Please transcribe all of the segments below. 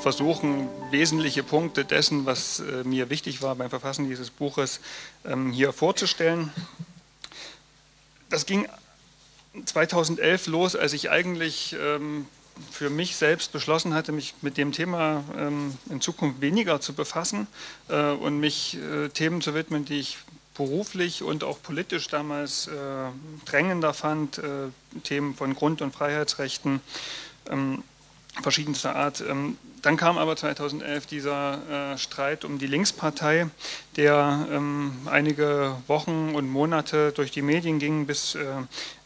versuchen, wesentliche Punkte dessen, was äh, mir wichtig war beim Verfassen dieses Buches, ähm, hier vorzustellen. Das ging 2011 los, als ich eigentlich ähm, für mich selbst beschlossen hatte, mich mit dem Thema ähm, in Zukunft weniger zu befassen äh, und mich äh, Themen zu widmen, die ich beruflich und auch politisch damals drängender fand, Themen von Grund- und Freiheitsrechten verschiedenster Art. Ähm, dann kam aber 2011 dieser äh, Streit um die Linkspartei, der ähm, einige Wochen und Monate durch die Medien ging, bis äh,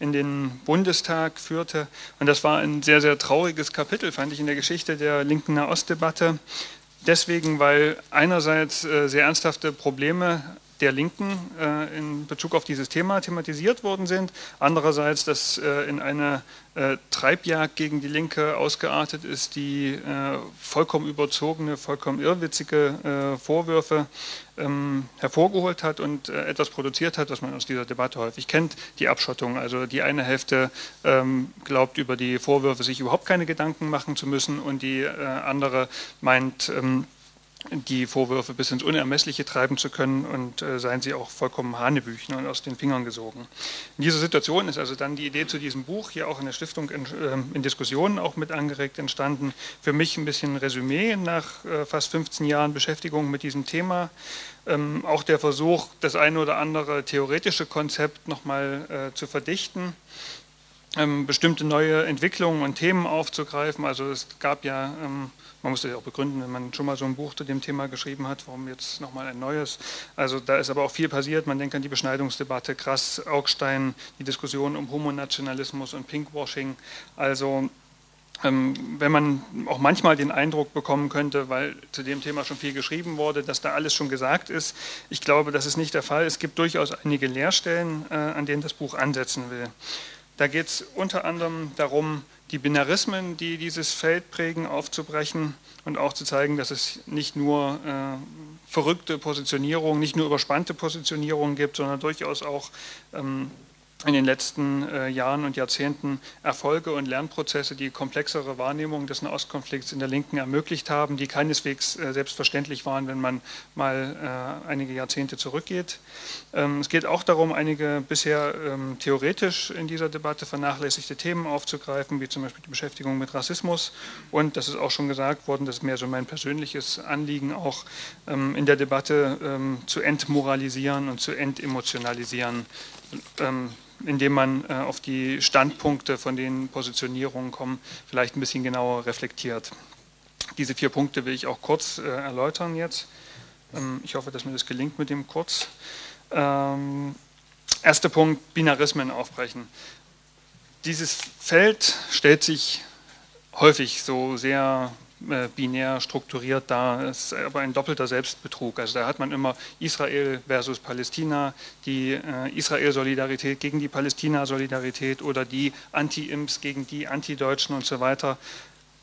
in den Bundestag führte. Und das war ein sehr, sehr trauriges Kapitel, fand ich, in der Geschichte der linken Nahostdebatte. Deswegen, weil einerseits äh, sehr ernsthafte Probleme der Linken äh, in Bezug auf dieses Thema thematisiert worden sind. Andererseits, dass äh, in eine äh, Treibjagd gegen die Linke ausgeartet ist, die äh, vollkommen überzogene, vollkommen irrwitzige äh, Vorwürfe ähm, hervorgeholt hat und äh, etwas produziert hat, was man aus dieser Debatte häufig kennt, die Abschottung. Also die eine Hälfte ähm, glaubt über die Vorwürfe sich überhaupt keine Gedanken machen zu müssen und die andere meint, ähm, die Vorwürfe bis ins Unermessliche treiben zu können und äh, seien sie auch vollkommen Hanebüchen und aus den Fingern gesogen. In dieser Situation ist also dann die Idee zu diesem Buch hier auch in der Stiftung in, äh, in Diskussionen auch mit angeregt entstanden. Für mich ein bisschen Resümee nach äh, fast 15 Jahren Beschäftigung mit diesem Thema. Ähm, auch der Versuch, das eine oder andere theoretische Konzept nochmal äh, zu verdichten ähm, bestimmte neue Entwicklungen und Themen aufzugreifen. Also es gab ja ähm, man muss das ja auch begründen, wenn man schon mal so ein Buch zu dem Thema geschrieben hat, warum jetzt nochmal ein neues. Also da ist aber auch viel passiert. Man denkt an die Beschneidungsdebatte, Krass, Augstein, die Diskussion um Homonationalismus und Pinkwashing. Also ähm, wenn man auch manchmal den Eindruck bekommen könnte, weil zu dem Thema schon viel geschrieben wurde, dass da alles schon gesagt ist. Ich glaube, das ist nicht der Fall. Es gibt durchaus einige Leerstellen, äh, an denen das Buch ansetzen will. Da geht es unter anderem darum, die Binarismen, die dieses Feld prägen, aufzubrechen und auch zu zeigen, dass es nicht nur äh, verrückte Positionierungen, nicht nur überspannte Positionierungen gibt, sondern durchaus auch ähm, in den letzten äh, Jahren und Jahrzehnten Erfolge und Lernprozesse, die komplexere Wahrnehmung des Nahostkonflikts in der Linken ermöglicht haben, die keineswegs äh, selbstverständlich waren, wenn man mal äh, einige Jahrzehnte zurückgeht. Ähm, es geht auch darum, einige bisher ähm, theoretisch in dieser Debatte vernachlässigte Themen aufzugreifen, wie zum Beispiel die Beschäftigung mit Rassismus. Und das ist auch schon gesagt worden, das ist mehr so mein persönliches Anliegen, auch ähm, in der Debatte ähm, zu entmoralisieren und zu entemotionalisieren. Indem man äh, auf die Standpunkte, von denen Positionierungen kommen, vielleicht ein bisschen genauer reflektiert. Diese vier Punkte will ich auch kurz äh, erläutern jetzt. Ähm, ich hoffe, dass mir das gelingt mit dem kurz. Ähm, erster Punkt, Binarismen aufbrechen. Dieses Feld stellt sich häufig so sehr binär strukturiert. Es ist aber ein doppelter Selbstbetrug. Also da hat man immer Israel versus Palästina, die äh, Israel-Solidarität gegen die Palästina-Solidarität oder die Anti-Imps gegen die Anti-Deutschen und so weiter.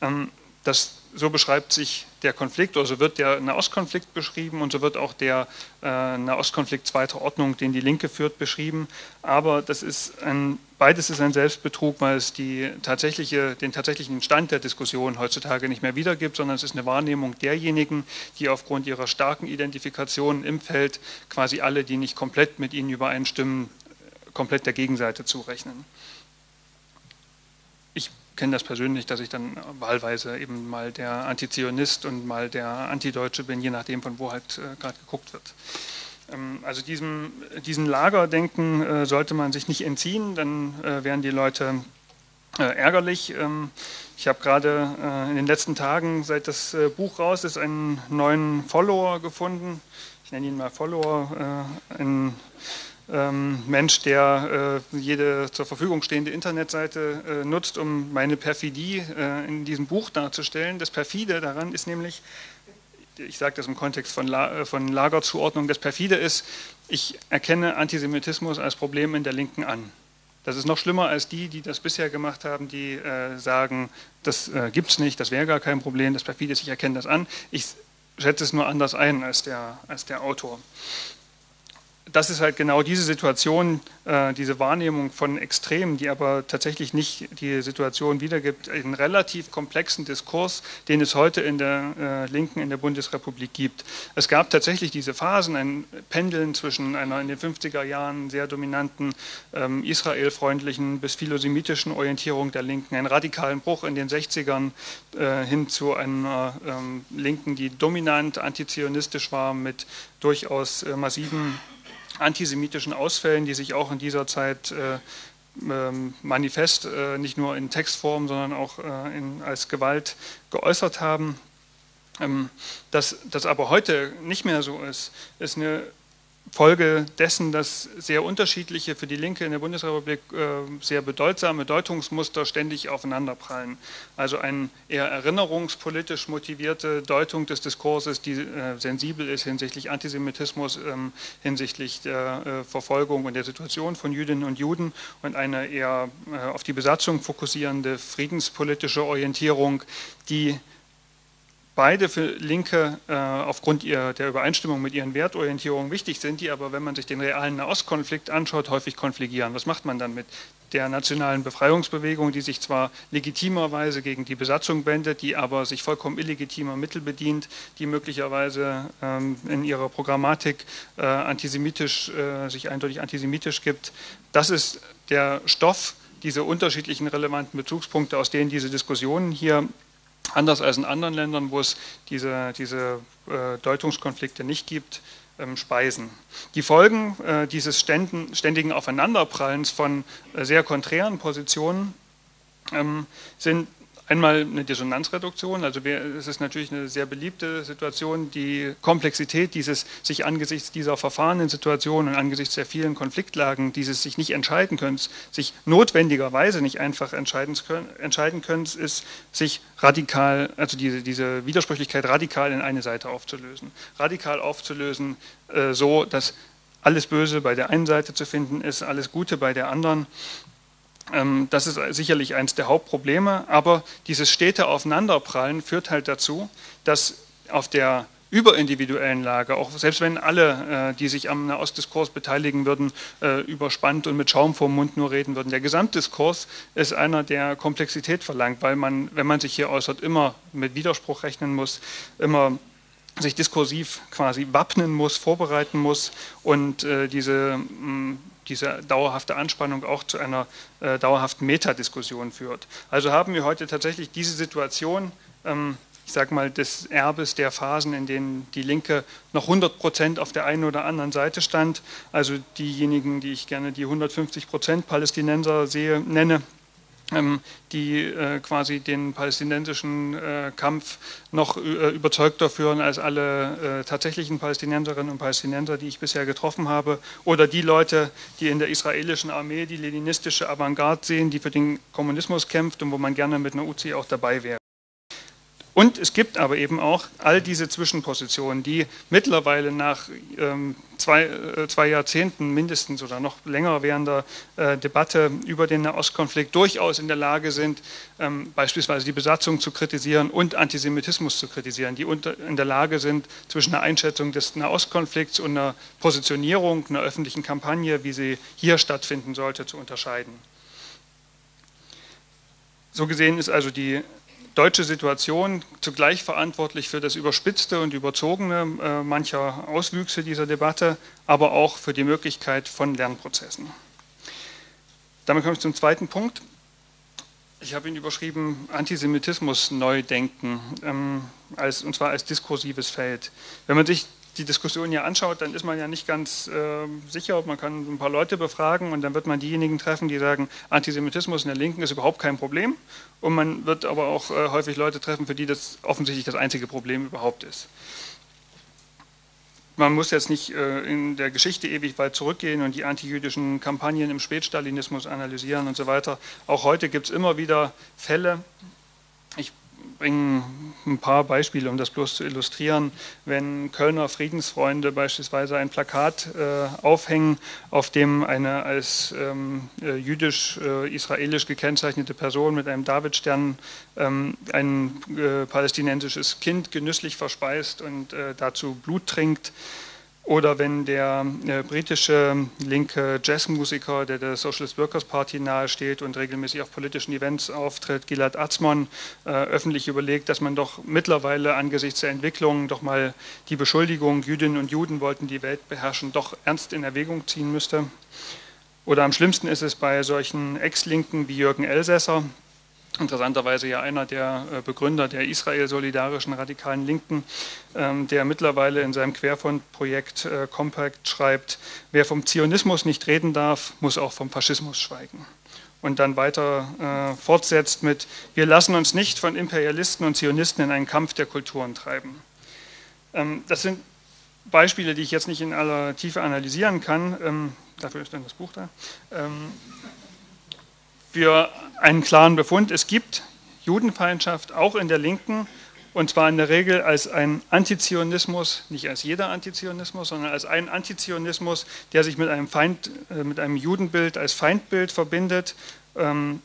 Ähm, das, so beschreibt sich der Konflikt, oder so wird der Nahostkonflikt beschrieben und so wird auch der äh, Nahostkonflikt zweiter Ordnung, den die Linke führt, beschrieben. Aber das ist ein, beides ist ein Selbstbetrug, weil es die tatsächliche, den tatsächlichen Stand der Diskussion heutzutage nicht mehr wiedergibt, sondern es ist eine Wahrnehmung derjenigen, die aufgrund ihrer starken Identifikation im Feld quasi alle, die nicht komplett mit ihnen übereinstimmen, komplett der Gegenseite zurechnen kenne das persönlich, dass ich dann wahlweise eben mal der Antizionist und mal der Antideutsche bin, je nachdem, von wo halt äh, gerade geguckt wird. Ähm, also diesem, diesem Lagerdenken äh, sollte man sich nicht entziehen, dann äh, wären die Leute äh, ärgerlich. Ähm, ich habe gerade äh, in den letzten Tagen, seit das äh, Buch raus ist, einen neuen Follower gefunden. Ich nenne ihn mal Follower, ein ähm, Mensch, der äh, jede zur Verfügung stehende Internetseite äh, nutzt, um meine Perfidie äh, in diesem Buch darzustellen. Das Perfide daran ist nämlich, ich sage das im Kontext von, La von Lagerzuordnung, das Perfide ist, ich erkenne Antisemitismus als Problem in der Linken an. Das ist noch schlimmer als die, die das bisher gemacht haben, die äh, sagen, das äh, gibt es nicht, das wäre gar kein Problem, das Perfide ist, ich erkenne das an. Ich schätze es nur anders ein als der, als der Autor. Das ist halt genau diese Situation, äh, diese Wahrnehmung von Extremen, die aber tatsächlich nicht die Situation wiedergibt, einen relativ komplexen Diskurs, den es heute in der äh, Linken in der Bundesrepublik gibt. Es gab tatsächlich diese Phasen, ein Pendeln zwischen einer in den 50er Jahren sehr dominanten ähm, israelfreundlichen bis philosemitischen Orientierung der Linken, einen radikalen Bruch in den 60ern äh, hin zu einer ähm, Linken, die dominant antizionistisch war mit durchaus massiven antisemitischen Ausfällen, die sich auch in dieser Zeit äh, ähm, manifest, äh, nicht nur in Textform, sondern auch äh, in, als Gewalt geäußert haben. Ähm, dass das aber heute nicht mehr so ist, ist eine Folge dessen, dass sehr unterschiedliche, für die Linke in der Bundesrepublik äh, sehr bedeutsame Deutungsmuster ständig aufeinanderprallen. Also eine eher erinnerungspolitisch motivierte Deutung des Diskurses, die äh, sensibel ist hinsichtlich Antisemitismus, ähm, hinsichtlich der äh, Verfolgung und der Situation von Jüdinnen und Juden und eine eher auf die Besatzung fokussierende friedenspolitische Orientierung, die beide für Linke äh, aufgrund ihrer, der Übereinstimmung mit ihren Wertorientierungen wichtig sind, die aber, wenn man sich den realen Nahostkonflikt anschaut, häufig konfligieren. Was macht man dann mit der nationalen Befreiungsbewegung, die sich zwar legitimerweise gegen die Besatzung wendet, die aber sich vollkommen illegitimer Mittel bedient, die möglicherweise ähm, in ihrer Programmatik äh, antisemitisch, äh, sich eindeutig antisemitisch gibt. Das ist der Stoff, diese unterschiedlichen relevanten Bezugspunkte, aus denen diese Diskussionen hier anders als in anderen Ländern, wo es diese, diese äh, Deutungskonflikte nicht gibt, ähm, speisen. Die Folgen äh, dieses ständigen Aufeinanderprallens von äh, sehr konträren Positionen ähm, sind Einmal eine Dissonanzreduktion, also es ist natürlich eine sehr beliebte Situation, die Komplexität dieses sich angesichts dieser verfahrenen Situationen und angesichts der vielen Konfliktlagen, dieses sich nicht entscheiden können, sich notwendigerweise nicht einfach entscheiden können, ist, sich radikal, also diese, diese Widersprüchlichkeit radikal in eine Seite aufzulösen. Radikal aufzulösen, äh, so dass alles Böse bei der einen Seite zu finden ist, alles Gute bei der anderen das ist sicherlich eines der Hauptprobleme, aber dieses stete Aufeinanderprallen führt halt dazu, dass auf der überindividuellen Lage, auch selbst wenn alle, äh, die sich am Nahostdiskurs beteiligen würden, äh, überspannt und mit Schaum vorm Mund nur reden würden. Der Gesamtdiskurs ist einer, der Komplexität verlangt, weil man, wenn man sich hier äußert, immer mit Widerspruch rechnen muss, immer sich diskursiv quasi wappnen muss, vorbereiten muss und äh, diese mh, diese dauerhafte Anspannung auch zu einer äh, dauerhaften Metadiskussion führt. Also haben wir heute tatsächlich diese Situation, ähm, ich sage mal, des Erbes der Phasen, in denen die Linke noch 100 Prozent auf der einen oder anderen Seite stand. Also diejenigen, die ich gerne die 150 Prozent Palästinenser sehe, nenne, die äh, quasi den palästinensischen äh, Kampf noch äh, überzeugter führen als alle tatsächlichen Palästinenserinnen und Palästinenser, die ich bisher getroffen habe, oder die Leute, die in der israelischen Armee die leninistische Avantgarde sehen, die für den Kommunismus kämpft und wo man gerne mit einer UCI auch dabei wäre. Und es gibt aber eben auch all diese Zwischenpositionen, die mittlerweile nach ähm, zwei, äh, zwei, Jahrzehnten mindestens oder noch länger währender äh, Debatte über den Nahostkonflikt durchaus in der Lage sind, ähm, beispielsweise die Besatzung zu kritisieren und Antisemitismus zu kritisieren, die unter, in der Lage sind, zwischen einer Einschätzung des Nahostkonflikts und einer Positionierung, einer öffentlichen Kampagne, wie sie hier stattfinden sollte, zu unterscheiden. So gesehen ist also die deutsche Situation zugleich verantwortlich für das Überspitzte und Überzogene äh, mancher Auswüchse dieser Debatte, aber auch für die Möglichkeit von Lernprozessen. Damit komme ich zum zweiten Punkt. Ich habe ihn überschrieben Antisemitismus neu denken, ähm, als, und zwar als diskursives Feld. Wenn man sich die Diskussion hier anschaut, dann ist man ja nicht ganz äh, sicher. Man kann ein paar Leute befragen und dann wird man diejenigen treffen, die sagen, Antisemitismus in der Linken ist überhaupt kein Problem. Und man wird aber auch äh, häufig Leute treffen, für die das offensichtlich das einzige Problem überhaupt ist. Man muss jetzt nicht äh, in der Geschichte ewig weit zurückgehen und die antijüdischen Kampagnen im Spätstalinismus analysieren und so weiter. Auch heute gibt es immer wieder Fälle, ich bringe ein paar Beispiele, um das bloß zu illustrieren. Wenn Kölner Friedensfreunde beispielsweise ein Plakat äh, aufhängen, auf dem eine als ähm, äh, jüdisch-israelisch äh, gekennzeichnete Person mit einem Davidstern ähm, ein äh, palästinensisches Kind genüsslich verspeist und äh, dazu Blut trinkt, Oder wenn der äh, britische linke Jazzmusiker, der der Socialist Workers Party nahesteht und regelmäßig auf politischen Events auftritt, Gilad Atzmon, äh, öffentlich überlegt, dass man doch mittlerweile angesichts der Entwicklung doch mal die Beschuldigung, Jüdinnen und Juden wollten die Welt beherrschen, doch ernst in Erwägung ziehen müsste. Oder am schlimmsten ist es bei solchen Ex-Linken wie Jürgen Elsässer, interessanterweise ja einer der äh, Begründer der Israel-solidarischen radikalen Linken, ähm, der mittlerweile in seinem Querfront-Projekt äh, Compact schreibt, wer vom Zionismus nicht reden darf, muss auch vom Faschismus schweigen. Und dann weiter äh, fortsetzt mit, wir lassen uns nicht von Imperialisten und Zionisten in einen Kampf der Kulturen treiben. Ähm, das sind Beispiele, die ich jetzt nicht in aller Tiefe analysieren kann. Ähm, dafür ist dann das Buch da für einen klaren Befund, es gibt Judenfeindschaft auch in der Linken und zwar in der Regel als ein Antizionismus, nicht als jeder Antizionismus, sondern als ein Antizionismus, der sich mit einem, Feind, äh, mit einem Judenbild als Feindbild verbindet. Ähm,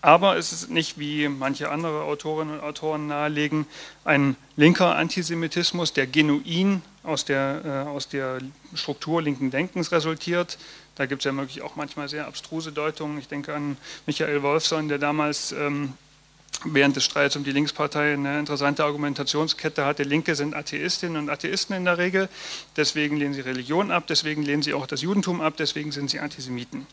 aber es ist nicht, wie manche andere Autorinnen und Autoren nahelegen, ein linker Antisemitismus, der genuin aus der, äh, aus der Struktur linken Denkens resultiert, da gibt es ja wirklich auch manchmal sehr abstruse Deutungen. Ich denke an Michael Wolfson, der damals ähm, während des Streits um die Linkspartei eine interessante Argumentationskette hatte. Linke sind Atheistinnen und Atheisten in der Regel, deswegen lehnen sie Religion ab, deswegen lehnen sie auch das Judentum ab, deswegen sind sie Antisemiten.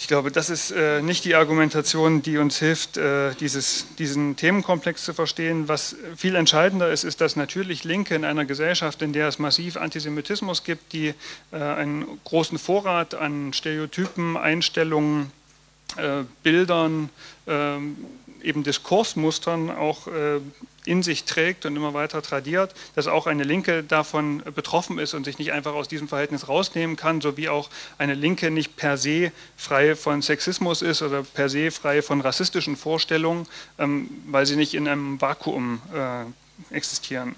Ich glaube, das ist äh, nicht die Argumentation, die uns hilft, äh, dieses, diesen Themenkomplex zu verstehen. Was viel entscheidender ist, ist, dass natürlich Linke in einer Gesellschaft, in der es massiv Antisemitismus gibt, die äh, einen großen Vorrat an Stereotypen, Einstellungen, äh, Bildern, ähm, eben Diskursmustern auch äh, in sich trägt und immer weiter tradiert, dass auch eine Linke davon betroffen ist und sich nicht einfach aus diesem Verhältnis rausnehmen kann, so wie auch eine Linke nicht per se frei von Sexismus ist oder per se frei von rassistischen Vorstellungen, ähm, weil sie nicht in einem Vakuum äh, existieren.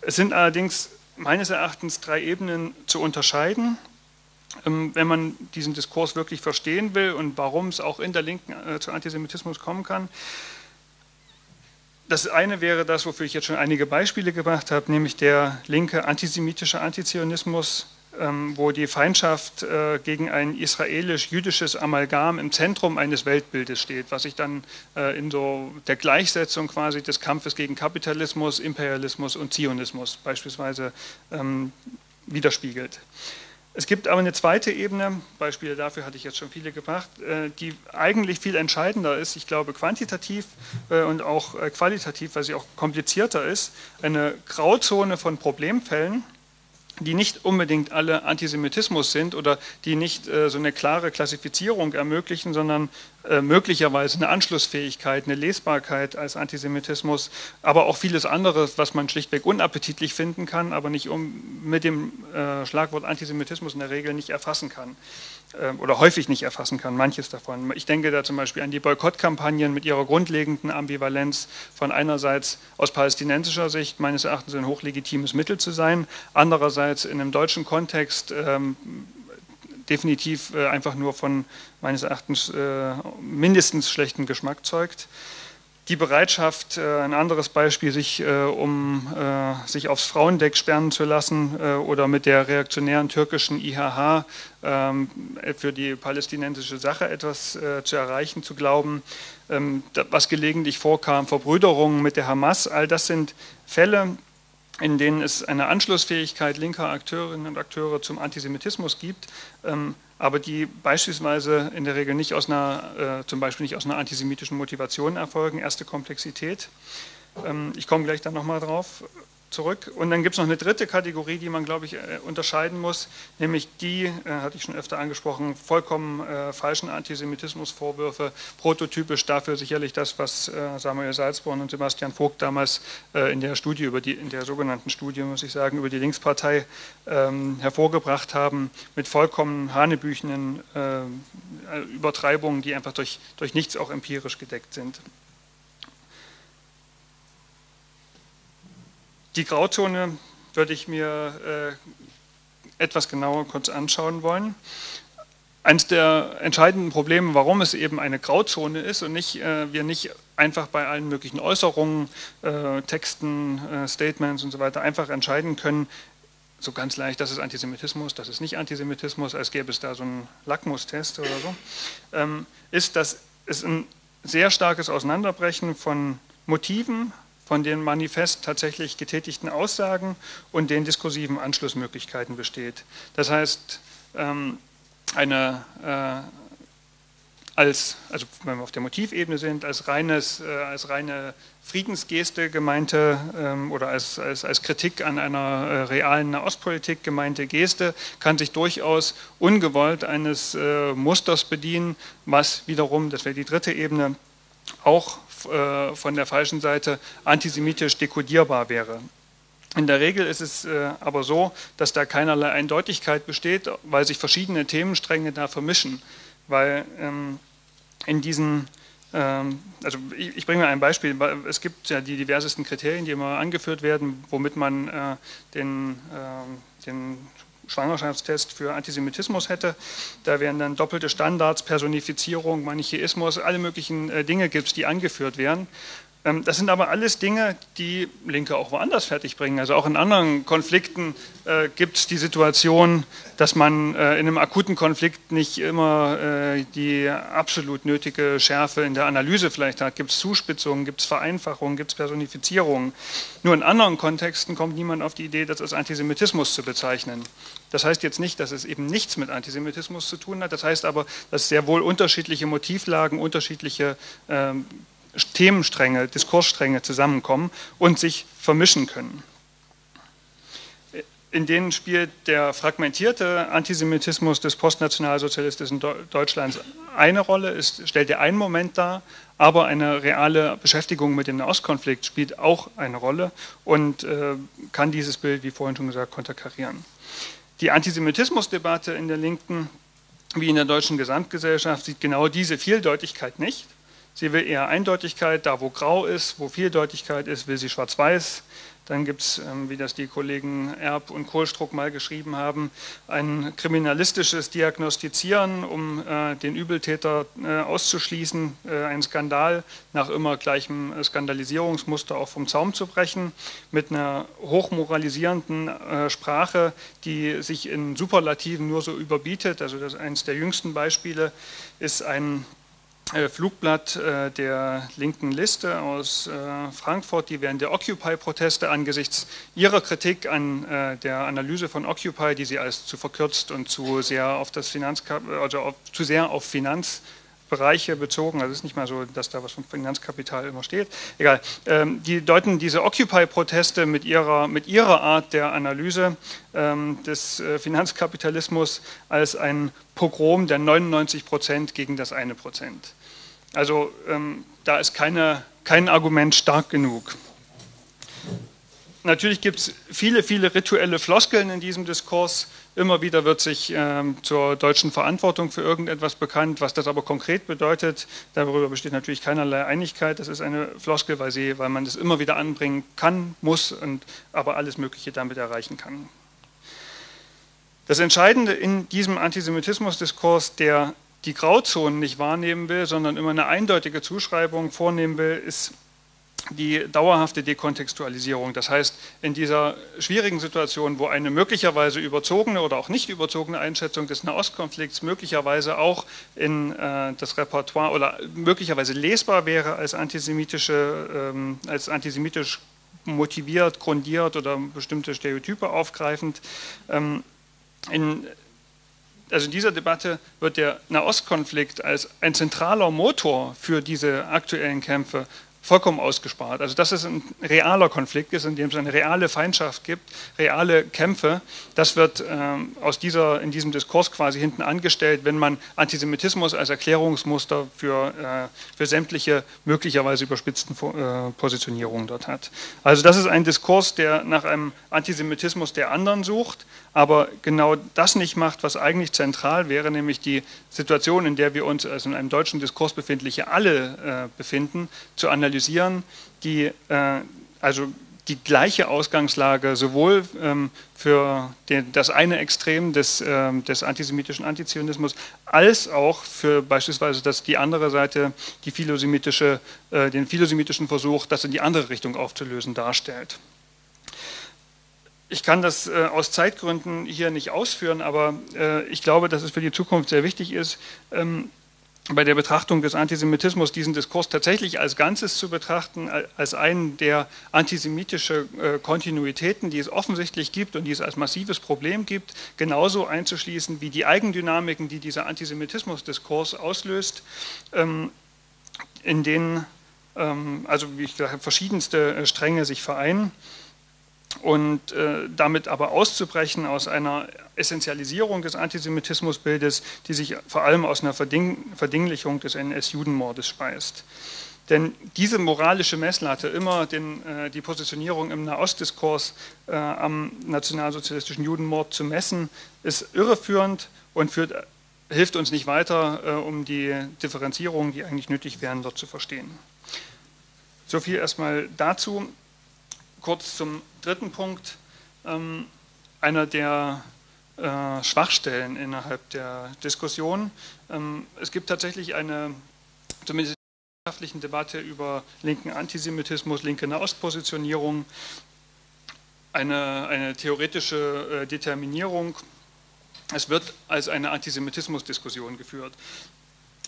Es sind allerdings meines Erachtens drei Ebenen zu unterscheiden. Ähm, wenn man diesen Diskurs wirklich verstehen will und warum es auch in der Linken äh, zu Antisemitismus kommen kann, das eine wäre das, wofür ich jetzt schon einige Beispiele gemacht habe, nämlich der linke antisemitische Antizionismus, ähm, wo die Feindschaft äh, gegen ein israelisch-jüdisches Amalgam im Zentrum eines Weltbildes steht, was sich dann äh, in so der Gleichsetzung quasi des Kampfes gegen Kapitalismus, Imperialismus und Zionismus beispielsweise ähm, widerspiegelt. Es gibt aber eine zweite Ebene, Beispiele dafür hatte ich jetzt schon viele gebracht, äh, die eigentlich viel entscheidender ist, ich glaube quantitativ äh, und auch äh, qualitativ, weil sie auch komplizierter ist, eine Grauzone von Problemfällen, die nicht unbedingt alle Antisemitismus sind oder die nicht so eine klare Klassifizierung ermöglichen, sondern äh, möglicherweise eine Anschlussfähigkeit, eine Lesbarkeit als Antisemitismus, aber auch vieles anderes, was man schlichtweg unappetitlich finden kann, aber nicht um, mit dem äh, Schlagwort Antisemitismus in der Regel nicht erfassen kann. äh, oder häufig nicht erfassen kann, manches davon. Ich denke da zum Beispiel an die Boykottkampagnen mit ihrer grundlegenden Ambivalenz von einerseits aus palästinensischer Sicht meines Erachtens ein hochlegitimes Mittel zu sein, andererseits in einem deutschen Kontext ähm, definitiv äh, einfach nur von meines Erachtens äh, mindestens schlechten Geschmack zeugt. Die Bereitschaft, äh, ein anderes Beispiel, sich, um sich aufs Frauendeck sperren zu lassen oder mit der reaktionären türkischen IHH ähm, für die palästinensische Sache etwas zu erreichen, zu glauben, ähm, was gelegentlich vorkam, Verbrüderungen mit der Hamas, all das sind Fälle, in denen es eine Anschlussfähigkeit linker Akteurinnen und Akteure zum Antisemitismus gibt, ähm, aber die beispielsweise in der Regel nicht aus einer, äh, zum Beispiel nicht aus einer antisemitischen Motivation erfolgen. Erste Komplexität. Ähm, ich komme gleich dann nochmal drauf zurück. Und dann gibt es noch eine dritte Kategorie, die man, glaube ich, äh, unterscheiden muss, nämlich die, äh, hatte ich schon öfter angesprochen, vollkommen äh, falschen Antisemitismusvorwürfe, prototypisch dafür sicherlich das, was äh, Samuel Salzborn und Sebastian Vogt damals äh, in der Studie, über die, in der sogenannten Studie, muss ich sagen, über die Linkspartei ähm, hervorgebracht haben, mit vollkommen hanebüchenen äh, Übertreibungen, die einfach durch, durch nichts auch empirisch gedeckt sind. Die Grauzone würde ich mir äh, etwas genauer kurz anschauen wollen. Eines der entscheidenden Probleme, warum es eben eine Grauzone ist und nicht, äh, wir nicht einfach bei allen möglichen Äußerungen, äh, Texten, äh, Statements und so weiter einfach entscheiden können, so ganz leicht, das ist Antisemitismus, das ist nicht Antisemitismus, als gäbe es da so einen Lackmustest oder so, ähm, ist, dass es ein sehr starkes Auseinanderbrechen von Motiven, von den manifest tatsächlich getätigten Aussagen und den diskursiven Anschlussmöglichkeiten besteht. Das heißt, ähm, eine äh, als, also wenn wir auf der Motivebene sind, als, reines, äh, als reine Friedensgeste gemeinte ähm, oder als, als, als Kritik an einer äh, realen Nahostpolitik gemeinte Geste kann sich durchaus ungewollt eines Musters bedienen, was wiederum, das wäre die dritte Ebene, auch von der falschen Seite antisemitisch dekodierbar wäre. In der Regel ist es äh, aber so, dass da keinerlei Eindeutigkeit besteht, weil sich verschiedene Themenstränge da vermischen weil ähm, in diesen, ähm, also ich, bringe mal ein Beispiel, es gibt ja die diversesten Kriterien, die immer angeführt werden, womit man äh, den, äh, den Schwangerschaftstest für Antisemitismus hätte. Da wären dann doppelte Standards, Personifizierung, Manichäismus, alle möglichen äh, Dinge gibt es, die angeführt werden. Ähm, das sind aber alles Dinge, die Linke auch woanders fertigbringen. Also auch in anderen Konflikten äh, gibt es die Situation, dass man äh, in einem akuten Konflikt nicht immer äh, die absolut nötige Schärfe in der Analyse vielleicht hat. Gibt es Zuspitzungen, gibt es Vereinfachungen, gibt es Personifizierungen. Nur in anderen Kontexten kommt niemand auf die Idee, das als Antisemitismus zu bezeichnen. Das heißt jetzt nicht, dass es eben nichts mit Antisemitismus zu tun hat. Das heißt aber, dass sehr wohl unterschiedliche Motivlagen, unterschiedliche ähm, Themenstränge, Diskursstränge zusammenkommen und sich vermischen können. In denen spielt der fragmentierte Antisemitismus des postnationalsozialistischen Deutschlands eine Rolle, ist, stellt er einen Moment dar, aber eine reale Beschäftigung mit dem Nahostkonflikt spielt auch eine Rolle und äh, kann dieses Bild, wie vorhin schon gesagt, konterkarieren. Die Antisemitismusdebatte in der Linken wie in der deutschen Gesamtgesellschaft sieht genau diese Vieldeutigkeit nicht. Sie will eher Eindeutigkeit, da wo grau ist, wo Vieldeutigkeit ist, will sie schwarz-weiß. Dann gibt es, ähm, wie das die Kollegen Erb und Kohlstruck mal geschrieben haben, ein kriminalistisches Diagnostizieren, um äh, den Übeltäter äh, auszuschließen, äh, einen Skandal nach immer gleichem Skandalisierungsmuster auch vom Zaum zu brechen, mit einer hochmoralisierenden Sprache, die sich in Superlativen nur so überbietet. Also das eines der jüngsten Beispiele ist ein Flugblatt äh, der linken Liste aus äh, Frankfurt, die während der Occupy-Proteste angesichts ihrer Kritik an der Analyse von Occupy, die sie als zu verkürzt und zu sehr auf das Finanzkap also auf, zu sehr auf Finanz Bereiche bezogen, also es ist nicht mal so, dass da was vom Finanzkapital immer steht, egal. Ähm, die deuten diese Occupy-Proteste mit ihrer, mit ihrer Art der Analyse ähm, des äh, Finanzkapitalismus als ein Pogrom der 99 Prozent gegen das eine Prozent. Also ähm, da ist keine, kein Argument stark genug. Natürlich gibt es viele, viele rituelle Floskeln in diesem Diskurs, Immer wieder wird sich ähm, zur deutschen Verantwortung für irgendetwas bekannt, was das aber konkret bedeutet. Darüber besteht natürlich keinerlei Einigkeit. Das ist eine Floskel, weil, sie, weil man das immer wieder anbringen kann, muss und aber alles Mögliche damit erreichen kann. Das Entscheidende in diesem Antisemitismusdiskurs, der die Grauzonen nicht wahrnehmen will, sondern immer eine eindeutige Zuschreibung vornehmen will, ist die dauerhafte Dekontextualisierung. Das heißt, in dieser schwierigen Situation, wo eine möglicherweise überzogene oder auch nicht überzogene Einschätzung des Nahostkonflikts möglicherweise auch in äh, das Repertoire oder möglicherweise lesbar wäre als antisemitische, ähm, als antisemitisch motiviert, grundiert oder bestimmte Stereotype aufgreifend. Ähm, in, also in dieser Debatte wird der Nahostkonflikt als ein zentraler Motor für diese aktuellen Kämpfe vollkommen ausgespart. Also dass es ein realer Konflikt ist, in dem es eine reale Feindschaft gibt, reale Kämpfe, das wird ähm, aus dieser, in diesem Diskurs quasi hinten angestellt, wenn man Antisemitismus als Erklärungsmuster für, äh, für sämtliche möglicherweise überspitzten äh, Positionierungen dort hat. Also das ist ein Diskurs, der nach einem Antisemitismus der anderen sucht, aber genau das nicht macht, was eigentlich zentral wäre, nämlich die Situation, in der wir uns also in einem deutschen Diskurs befindliche alle äh, befinden, zu analysieren die äh, also die gleiche Ausgangslage sowohl ähm, für den, das eine Extrem des, ähm, des antisemitischen Antizionismus als auch für beispielsweise das, die andere Seite, die philosemitische, äh, den philosemitischen Versuch, das in die andere Richtung aufzulösen, darstellt. Ich kann das äh, aus Zeitgründen hier nicht ausführen, aber äh, ich glaube, dass es für die Zukunft sehr wichtig ist, ähm, bei der Betrachtung des Antisemitismus diesen Diskurs tatsächlich als Ganzes zu betrachten, als einen der antisemitische äh, Kontinuitäten, die es offensichtlich gibt und die es als massives Problem gibt, genauso einzuschließen wie die Eigendynamiken, die dieser Antisemitismus-Diskurs auslöst, ähm, in denen ähm, also wie ich gesagt habe, verschiedenste äh, Stränge sich vereinen und äh, damit aber auszubrechen aus einer Essentialisierung des Antisemitismusbildes, die sich vor allem aus einer Verding Verdinglichung des NS-Judenmordes speist. Denn diese moralische Messlatte, immer den, äh, die Positionierung im Nahostdiskurs äh, am nationalsozialistischen Judenmord zu messen, ist irreführend und führt, hilft uns nicht weiter, äh, um die Differenzierungen, die eigentlich nötig wären, dort zu verstehen. So viel erstmal dazu. Kurz zum dritten Punkt. Ähm, einer der äh, Schwachstellen innerhalb der Diskussion. Ähm, es gibt tatsächlich eine, zumindest in der wissenschaftlichen Debatte über linken Antisemitismus, linke Nahostpositionierung, eine, eine theoretische äh, Determinierung. Es wird als eine Antisemitismusdiskussion geführt.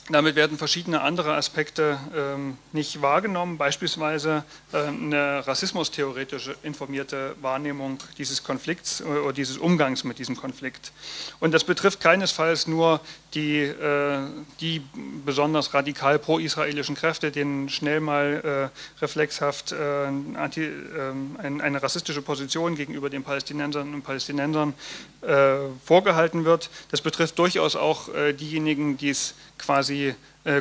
Damit werden verschiedene andere Aspekte ähm, nicht wahrgenommen, beispielsweise äh, eine rassismustheoretisch informierte Wahrnehmung dieses Konflikts äh, oder dieses Umgangs mit diesem Konflikt. Und das betrifft keinesfalls nur die, äh, die besonders radikal pro-israelischen Kräfte, denen schnell mal äh, reflexhaft äh, eine rassistische Position gegenüber den Palästinensern und Palästinensern vorgehalten wird. Das betrifft durchaus auch diejenigen, die es quasi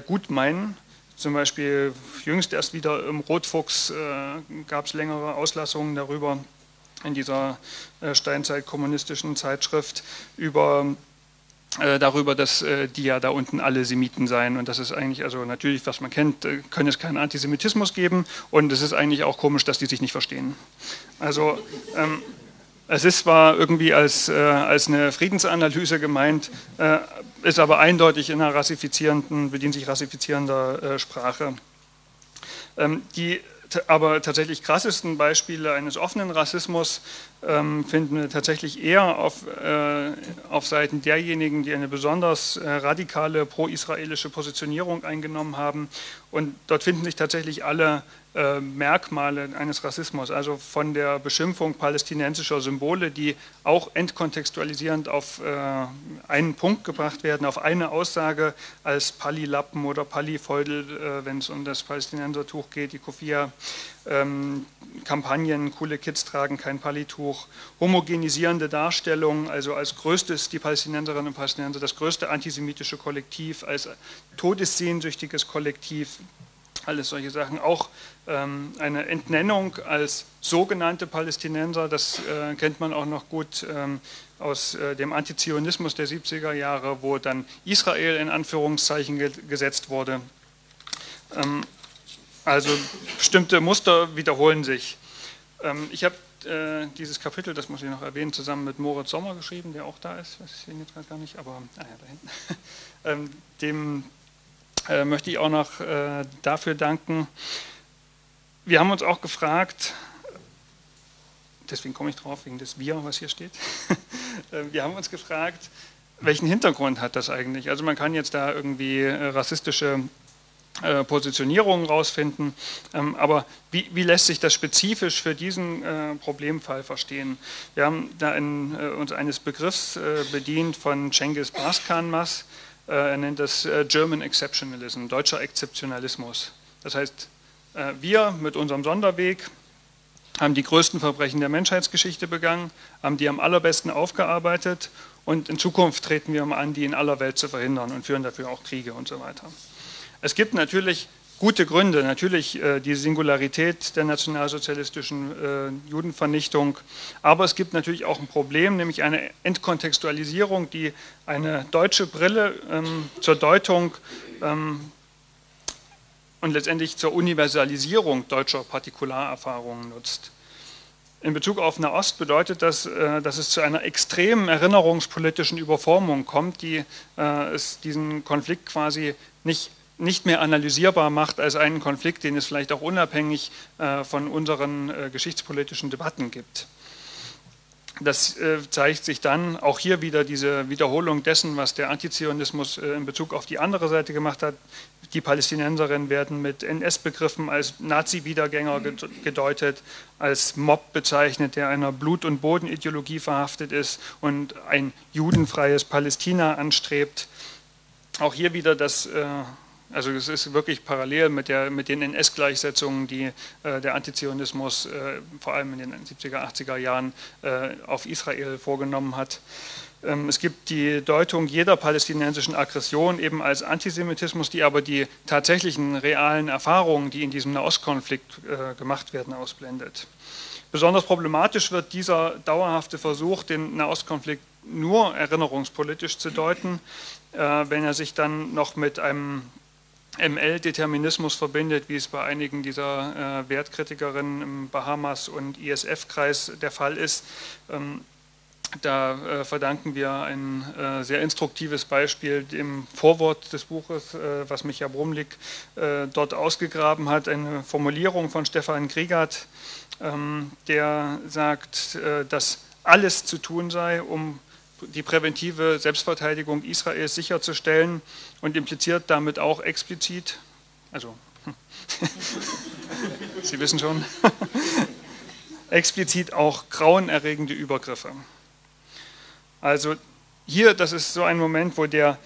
gut meinen. Zum Beispiel jüngst erst wieder im Rotfuchs gab es längere Auslassungen darüber in dieser steinzeit-kommunistischen Zeitschrift über darüber, dass äh, die ja da unten alle Semiten seien und das ist eigentlich, also natürlich, was man kennt, äh, können es keinen Antisemitismus geben und es ist eigentlich auch komisch, dass die sich nicht verstehen. Also ähm, es ist zwar irgendwie als, äh, als eine Friedensanalyse gemeint, äh, ist aber eindeutig in einer rassifizierenden, bedient sich rassifizierender äh, Sprache. Ähm, die aber tatsächlich krassesten Beispiele eines offenen Rassismus finden wir tatsächlich eher auf, äh, auf Seiten derjenigen, die eine besonders äh, radikale pro-israelische Positionierung eingenommen haben. Und dort finden sich tatsächlich alle äh, Merkmale eines Rassismus, also von der Beschimpfung palästinensischer Symbole, die auch entkontextualisierend auf äh, einen Punkt gebracht werden, auf eine Aussage als Pali-Lappen oder Pali-Feudel, äh, wenn es um das Palästinensertuch geht, die Kofia, ähm, Kampagnen, coole Kids tragen kein Palituch, homogenisierende Darstellungen, also als größtes, die Palästinenserinnen und Palästinenser, das größte antisemitische Kollektiv, als todessehnsüchtiges Kollektiv, alles solche Sachen. Auch ähm, eine Entnennung als sogenannte Palästinenser, das äh, kennt man auch noch gut ähm, aus äh, dem Antizionismus der 70er Jahre, wo dann Israel in Anführungszeichen ge gesetzt wurde. Ähm, also bestimmte Muster wiederholen sich. Ähm, ich habe äh, dieses Kapitel, das muss ich noch erwähnen, zusammen mit Moritz Sommer geschrieben, der auch da ist, ich sehe ihn jetzt gerade gar nicht, aber ah ja, da hinten. Ähm, dem äh, möchte ich auch noch äh, dafür danken. Wir haben uns auch gefragt, deswegen komme ich drauf, wegen des Wir, was hier steht. Äh, wir haben uns gefragt, welchen Hintergrund hat das eigentlich? Also man kann jetzt da irgendwie rassistische äh, Positionierungen rausfinden, ähm, aber wie, wie, lässt sich das spezifisch für diesen äh, Problemfall verstehen? Wir haben da in, äh, uns eines Begriffs bedient von Cengiz Baskanmas, er nennt das German Exceptionalism, deutscher Exzeptionalismus. Das heißt, wir mit unserem Sonderweg haben die größten Verbrechen der Menschheitsgeschichte begangen, haben die am allerbesten aufgearbeitet und in Zukunft treten wir mal an, die in aller Welt zu verhindern und führen dafür auch Kriege und so weiter. Es gibt natürlich gute Gründe, natürlich äh, die Singularität der nationalsozialistischen äh, Judenvernichtung, aber es gibt natürlich auch ein Problem, nämlich eine Entkontextualisierung, die eine deutsche Brille ähm, zur Deutung ähm, und letztendlich zur Universalisierung deutscher Partikularerfahrungen nutzt. In Bezug auf Nahost bedeutet das, äh, dass es zu einer extremen erinnerungspolitischen Überformung kommt, die es diesen Konflikt quasi nicht nicht mehr analysierbar macht als einen Konflikt, den es vielleicht auch unabhängig äh, von unseren äh, geschichtspolitischen Debatten gibt. das äh, zeigt sich dann auch hier wieder diese Wiederholung dessen, was der Antizionismus in Bezug auf die andere Seite gemacht hat. Die Palästinenserinnen werden mit NS-Begriffen als Nazi-Wiedergänger gedeutet, als Mob bezeichnet, der einer Blut- und Bodenideologie verhaftet ist und ein judenfreies Palästina anstrebt. Auch hier wieder das also es ist wirklich parallel mit, der, mit den NS-Gleichsetzungen, die äh, der Antizionismus äh, vor allem in den 70er, 80er Jahren äh, auf Israel vorgenommen hat. Ähm, es gibt die Deutung jeder palästinensischen Aggression eben als Antisemitismus, die aber die tatsächlichen realen Erfahrungen, die in diesem Nahostkonflikt äh, gemacht werden, ausblendet. Besonders problematisch wird dieser dauerhafte Versuch, den Nahostkonflikt nur erinnerungspolitisch zu deuten, äh, wenn er sich dann noch mit einem ML-Determinismus verbindet, wie es bei einigen dieser äh, Wertkritikerinnen im Bahamas- und ISF-Kreis der Fall ist. Ähm, da äh, verdanken wir ein äh, sehr instruktives Beispiel dem Vorwort des Buches, äh, was Micha Brumlik äh, dort ausgegraben hat, eine Formulierung von Stefan Griegert, ähm, der sagt, äh, dass alles zu tun sei, um die präventive Selbstverteidigung Israels sicherzustellen und impliziert damit auch explizit, also Sie wissen schon, explizit auch grauenerregende Übergriffe. Also hier, das ist so ein Moment, wo der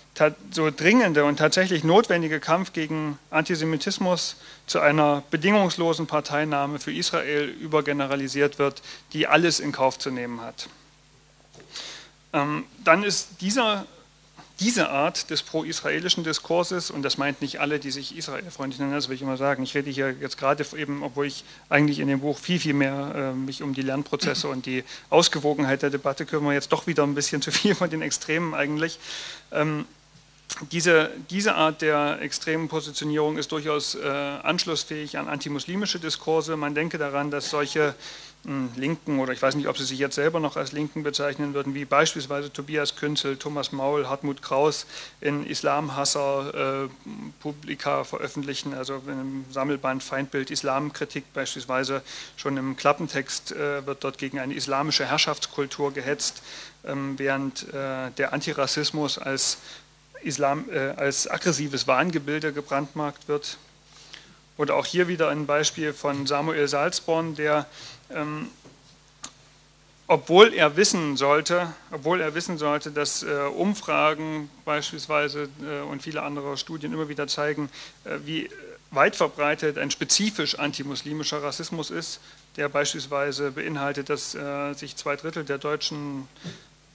so dringende und tatsächlich notwendige Kampf gegen Antisemitismus zu einer bedingungslosen Parteinahme für Israel übergeneralisiert wird, die alles in Kauf zu nehmen hat. Ähm, dann ist dieser, diese Art des pro-israelischen Diskurses, und das meint nicht alle, die sich israelfreundlich nennen, das will ich immer sagen, ich rede hier jetzt gerade eben, obwohl ich eigentlich in dem Buch viel, viel mehr äh, mich um die Lernprozesse und die Ausgewogenheit der Debatte kümmere, jetzt doch wieder ein bisschen zu viel von den Extremen eigentlich. Ähm, diese, diese, Art der extremen Positionierung ist durchaus äh, anschlussfähig an antimuslimische Diskurse. Man denke daran, dass solche Linken oder ich weiß nicht, ob sie sich jetzt selber noch als Linken bezeichnen würden, wie beispielsweise Tobias Künzel, Thomas Maul, Hartmut Kraus in Islamhasser äh, Publika veröffentlichen, also im Sammelband Feindbild Islamkritik beispielsweise, schon im Klappentext äh, wird dort gegen eine islamische Herrschaftskultur gehetzt, ähm, während äh, der Antirassismus als, Islam, äh, als aggressives Wahngebilde gebrandmarkt wird. Oder auch hier wieder ein Beispiel von Samuel Salzborn, der ähm, obwohl er wissen sollte, obwohl er wissen sollte, dass äh, Umfragen beispielsweise äh, und viele andere Studien immer wieder zeigen, äh, wie weit verbreitet ein spezifisch antimuslimischer Rassismus ist, der beispielsweise beinhaltet, dass äh, sich zwei Drittel der Deutschen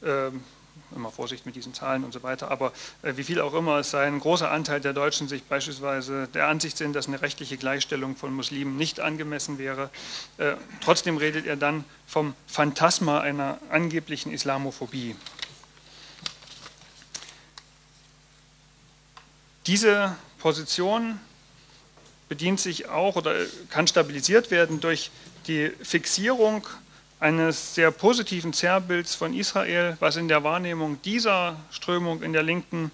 ähm, immer Vorsicht mit diesen Zahlen und so weiter, aber äh, wie viel auch immer es sei, ein großer Anteil der Deutschen sich beispielsweise der Ansicht sind, dass eine rechtliche Gleichstellung von Muslimen nicht angemessen wäre. Äh, trotzdem redet er dann vom Phantasma einer angeblichen Islamophobie. Diese Position bedient sich auch oder kann stabilisiert werden durch die Fixierung eines sehr positiven Zerrbilds von Israel, was in der Wahrnehmung dieser Strömung in der Linken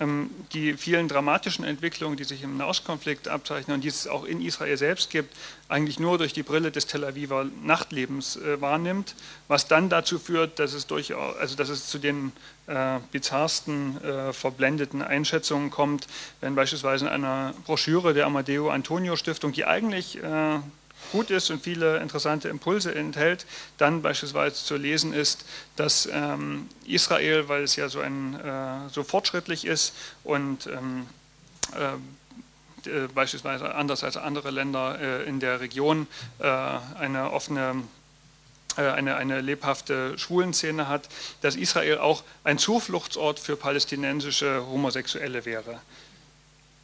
ähm, die vielen dramatischen Entwicklungen, die sich im Nahostkonflikt abzeichnen und die es auch in Israel selbst gibt, eigentlich nur durch die Brille des Tel Aviver Nachtlebens äh, wahrnimmt, was dann dazu führt, dass es, durchaus, also dass es zu den äh, bizarrsten, äh, verblendeten Einschätzungen kommt, wenn beispielsweise in einer Broschüre der Amadeo Antonio Stiftung, die eigentlich äh, gut ist und viele interessante Impulse enthält, dann beispielsweise zu lesen ist, dass ähm, Israel, weil es ja so, ein, äh, so fortschrittlich ist und ähm, äh, äh beispielsweise anders als andere Länder äh, in der Region äh, eine offene äh, eine, eine lebhafte Schwulenszene hat, dass Israel auch ein Zufluchtsort für palästinensische Homosexuelle wäre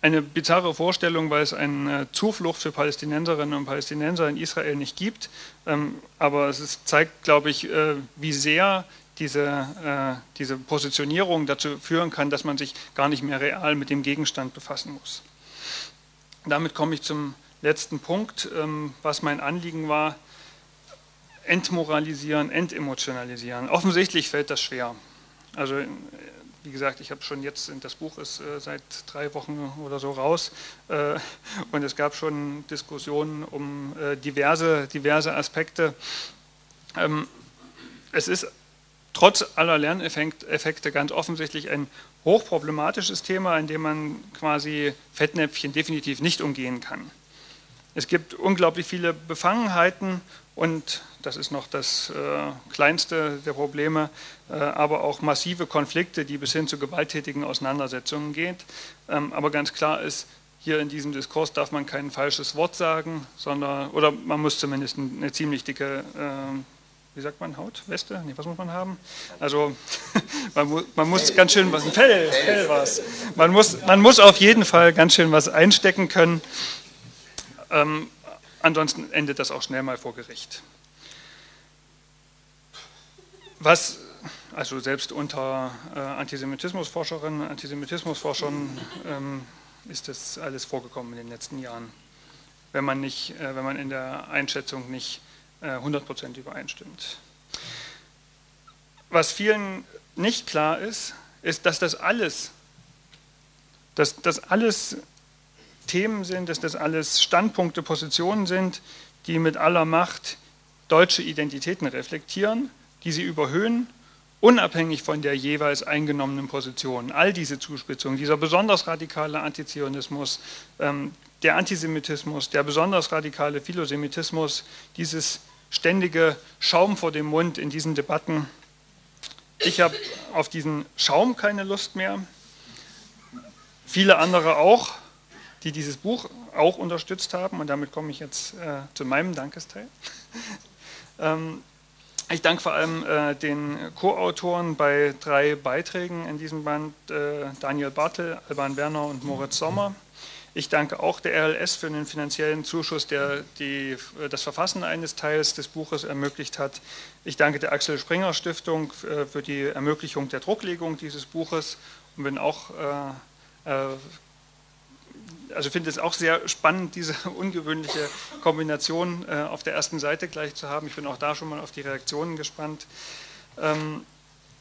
eine bizarre Vorstellung, weil es eine Zuflucht für Palästinenserinnen und Palästinenser in Israel nicht gibt. Ähm, aber es zeigt, glaube ich, äh, wie sehr diese, äh, diese Positionierung dazu führen kann, dass man sich gar nicht mehr real mit dem Gegenstand befassen muss. Damit komme ich zum letzten Punkt, ähm, was mein Anliegen war. Entmoralisieren, entemotionalisieren. Offensichtlich fällt das schwer. Also wie gesagt, ich habe schon jetzt, das Buch ist äh, seit drei Wochen oder so raus äh, und es gab schon Diskussionen um äh, diverse, diverse Aspekte. Ähm, es ist trotz aller Lerneffekte ganz offensichtlich ein hochproblematisches Thema, in dem man quasi Fettnäpfchen definitiv nicht umgehen kann. Es gibt unglaublich viele Befangenheiten und das ist noch das äh, kleinste der Probleme, äh, aber auch massive Konflikte, die bis hin zu gewalttätigen Auseinandersetzungen gehen. Ähm, aber ganz klar ist, hier in diesem Diskurs darf man kein falsches Wort sagen, sondern, oder man muss zumindest eine ziemlich dicke äh, wie sagt man, Haut, Weste? Nee, was muss man haben? Also man, mu man muss ganz schön was, Fell, Fell was. Man muss, man muss auf jeden Fall ganz schön was einstecken können. Ähm, ansonsten endet das auch schnell mal vor Gericht. Was, also selbst unter äh, Antisemitismusforscherinnen, Antisemitismusforschern ähm, ist das alles vorgekommen in den letzten Jahren, wenn man, nicht, äh, wenn man in der Einschätzung nicht 100% äh, übereinstimmt. Was vielen nicht klar ist, ist, dass das alles, dass das alles Themen sind, dass das alles Standpunkte, Positionen sind, die mit aller Macht deutsche Identitäten reflektieren, die sie überhöhen, unabhängig von der jeweils eingenommenen Position. All diese Zuspitzungen, dieser besonders radikale Antizionismus, ähm, der Antisemitismus, der besonders radikale Philosemitismus, dieses ständige Schaum vor dem Mund in diesen Debatten. Ich habe auf diesen Schaum keine Lust mehr. Viele andere auch, die dieses Buch auch unterstützt haben. Und damit komme ich jetzt äh, zu meinem Dankesteil. ähm, ich danke vor allem äh, den Co-Autoren bei drei Beiträgen in diesem Band, äh, Daniel Bartel, Alban Werner und Moritz Sommer. Ich danke auch der RLS für den finanziellen Zuschuss, der die, das Verfassen eines Teils des Buches ermöglicht hat. Ich danke der Axel Springer Stiftung äh, für die Ermöglichung der Drucklegung dieses Buches und bin auch, äh, äh, also finde es auch sehr spannend, diese ungewöhnliche Kombination auf der ersten Seite gleich zu haben. Ich bin auch da schon mal auf die Reaktionen gespannt. Ähm,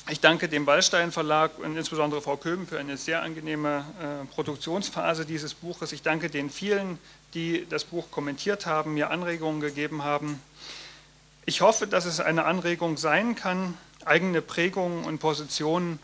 ich danke dem Wallstein Verlag und insbesondere Frau Köben für eine sehr angenehme äh, Produktionsphase dieses Buches. Ich danke den vielen, die das Buch kommentiert haben, mir Anregungen gegeben haben. Ich hoffe, dass es eine Anregung sein kann, eigene Prägungen und Positionen,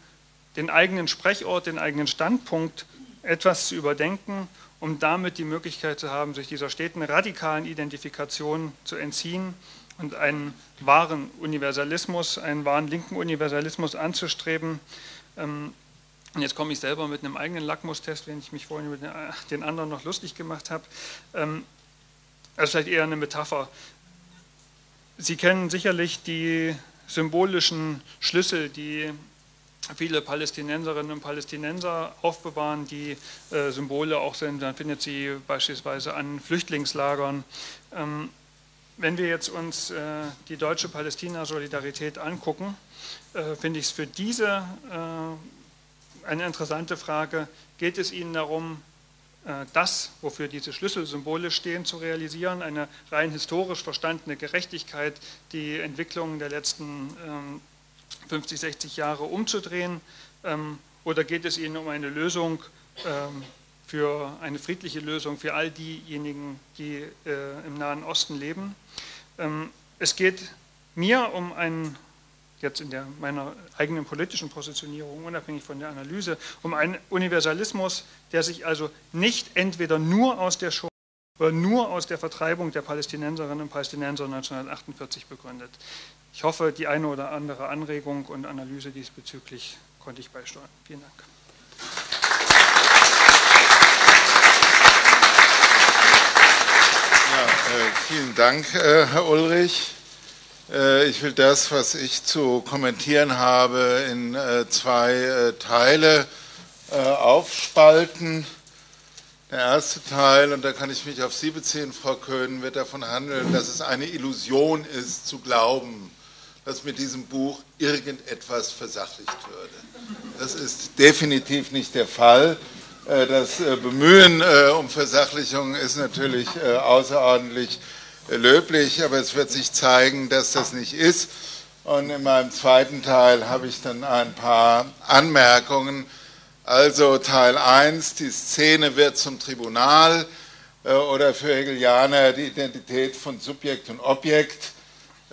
den eigenen Sprechort, den eigenen Standpunkt etwas zu überdenken, um damit die Möglichkeit zu haben, sich dieser steten radikalen Identifikation zu entziehen und einen wahren Universalismus, einen wahren linken Universalismus anzustreben. Ähm, und jetzt komme ich selber mit einem eigenen Lackmustest, wenn ich mich vorhin mit den anderen noch lustig gemacht habe. Ähm, das ist vielleicht eher eine Metapher. Sie kennen sicherlich die symbolischen Schlüssel, die viele Palästinenserinnen und Palästinenser aufbewahren, die äh, Symbole auch sind. Man findet sie beispielsweise an Flüchtlingslagern. Ähm, wenn wir jetzt uns äh, die deutsche Palästina-Solidarität angucken, äh, finde ich es für diese äh, eine interessante Frage, geht es Ihnen darum, äh, das, wofür diese Schlüsselsymbole stehen, zu realisieren, eine rein historisch verstandene Gerechtigkeit, die Entwicklungen der letzten 50, ähm, 60 Jahre umzudrehen, ähm, oder geht es Ihnen um eine Lösung, ähm, für eine friedliche Lösung für all diejenigen, die äh, im Nahen Osten leben. Ähm, es geht mir um einen, jetzt in der, meiner eigenen politischen Positionierung, unabhängig von der Analyse, um einen Universalismus, der sich also nicht entweder nur aus der Shoah oder nur aus der Vertreibung der Palästinenserinnen und Palästinenser 1948 begründet. Ich hoffe, die eine oder andere Anregung und Analyse diesbezüglich konnte ich beisteuern. Vielen Dank. Äh, vielen Dank, äh, Herr Ulrich. Äh, ich will das, was ich zu kommentieren habe, in zwei Teile aufspalten. Der erste Teil, und da kann ich mich auf Sie beziehen, Frau Köhn, wird davon handeln, dass es eine Illusion ist, zu glauben, dass mit diesem Buch irgendetwas versachlicht würde. Das ist definitiv nicht der Fall. Äh, das äh, Bemühen äh, um Versachlichung ist natürlich außerordentlich löblich, aber es wird sich zeigen, dass das nicht ist. Und in meinem zweiten Teil habe ich dann ein paar Anmerkungen. Also Teil 1, die Szene wird zum Tribunal oder für Hegelianer die Identität von Subjekt und Objekt.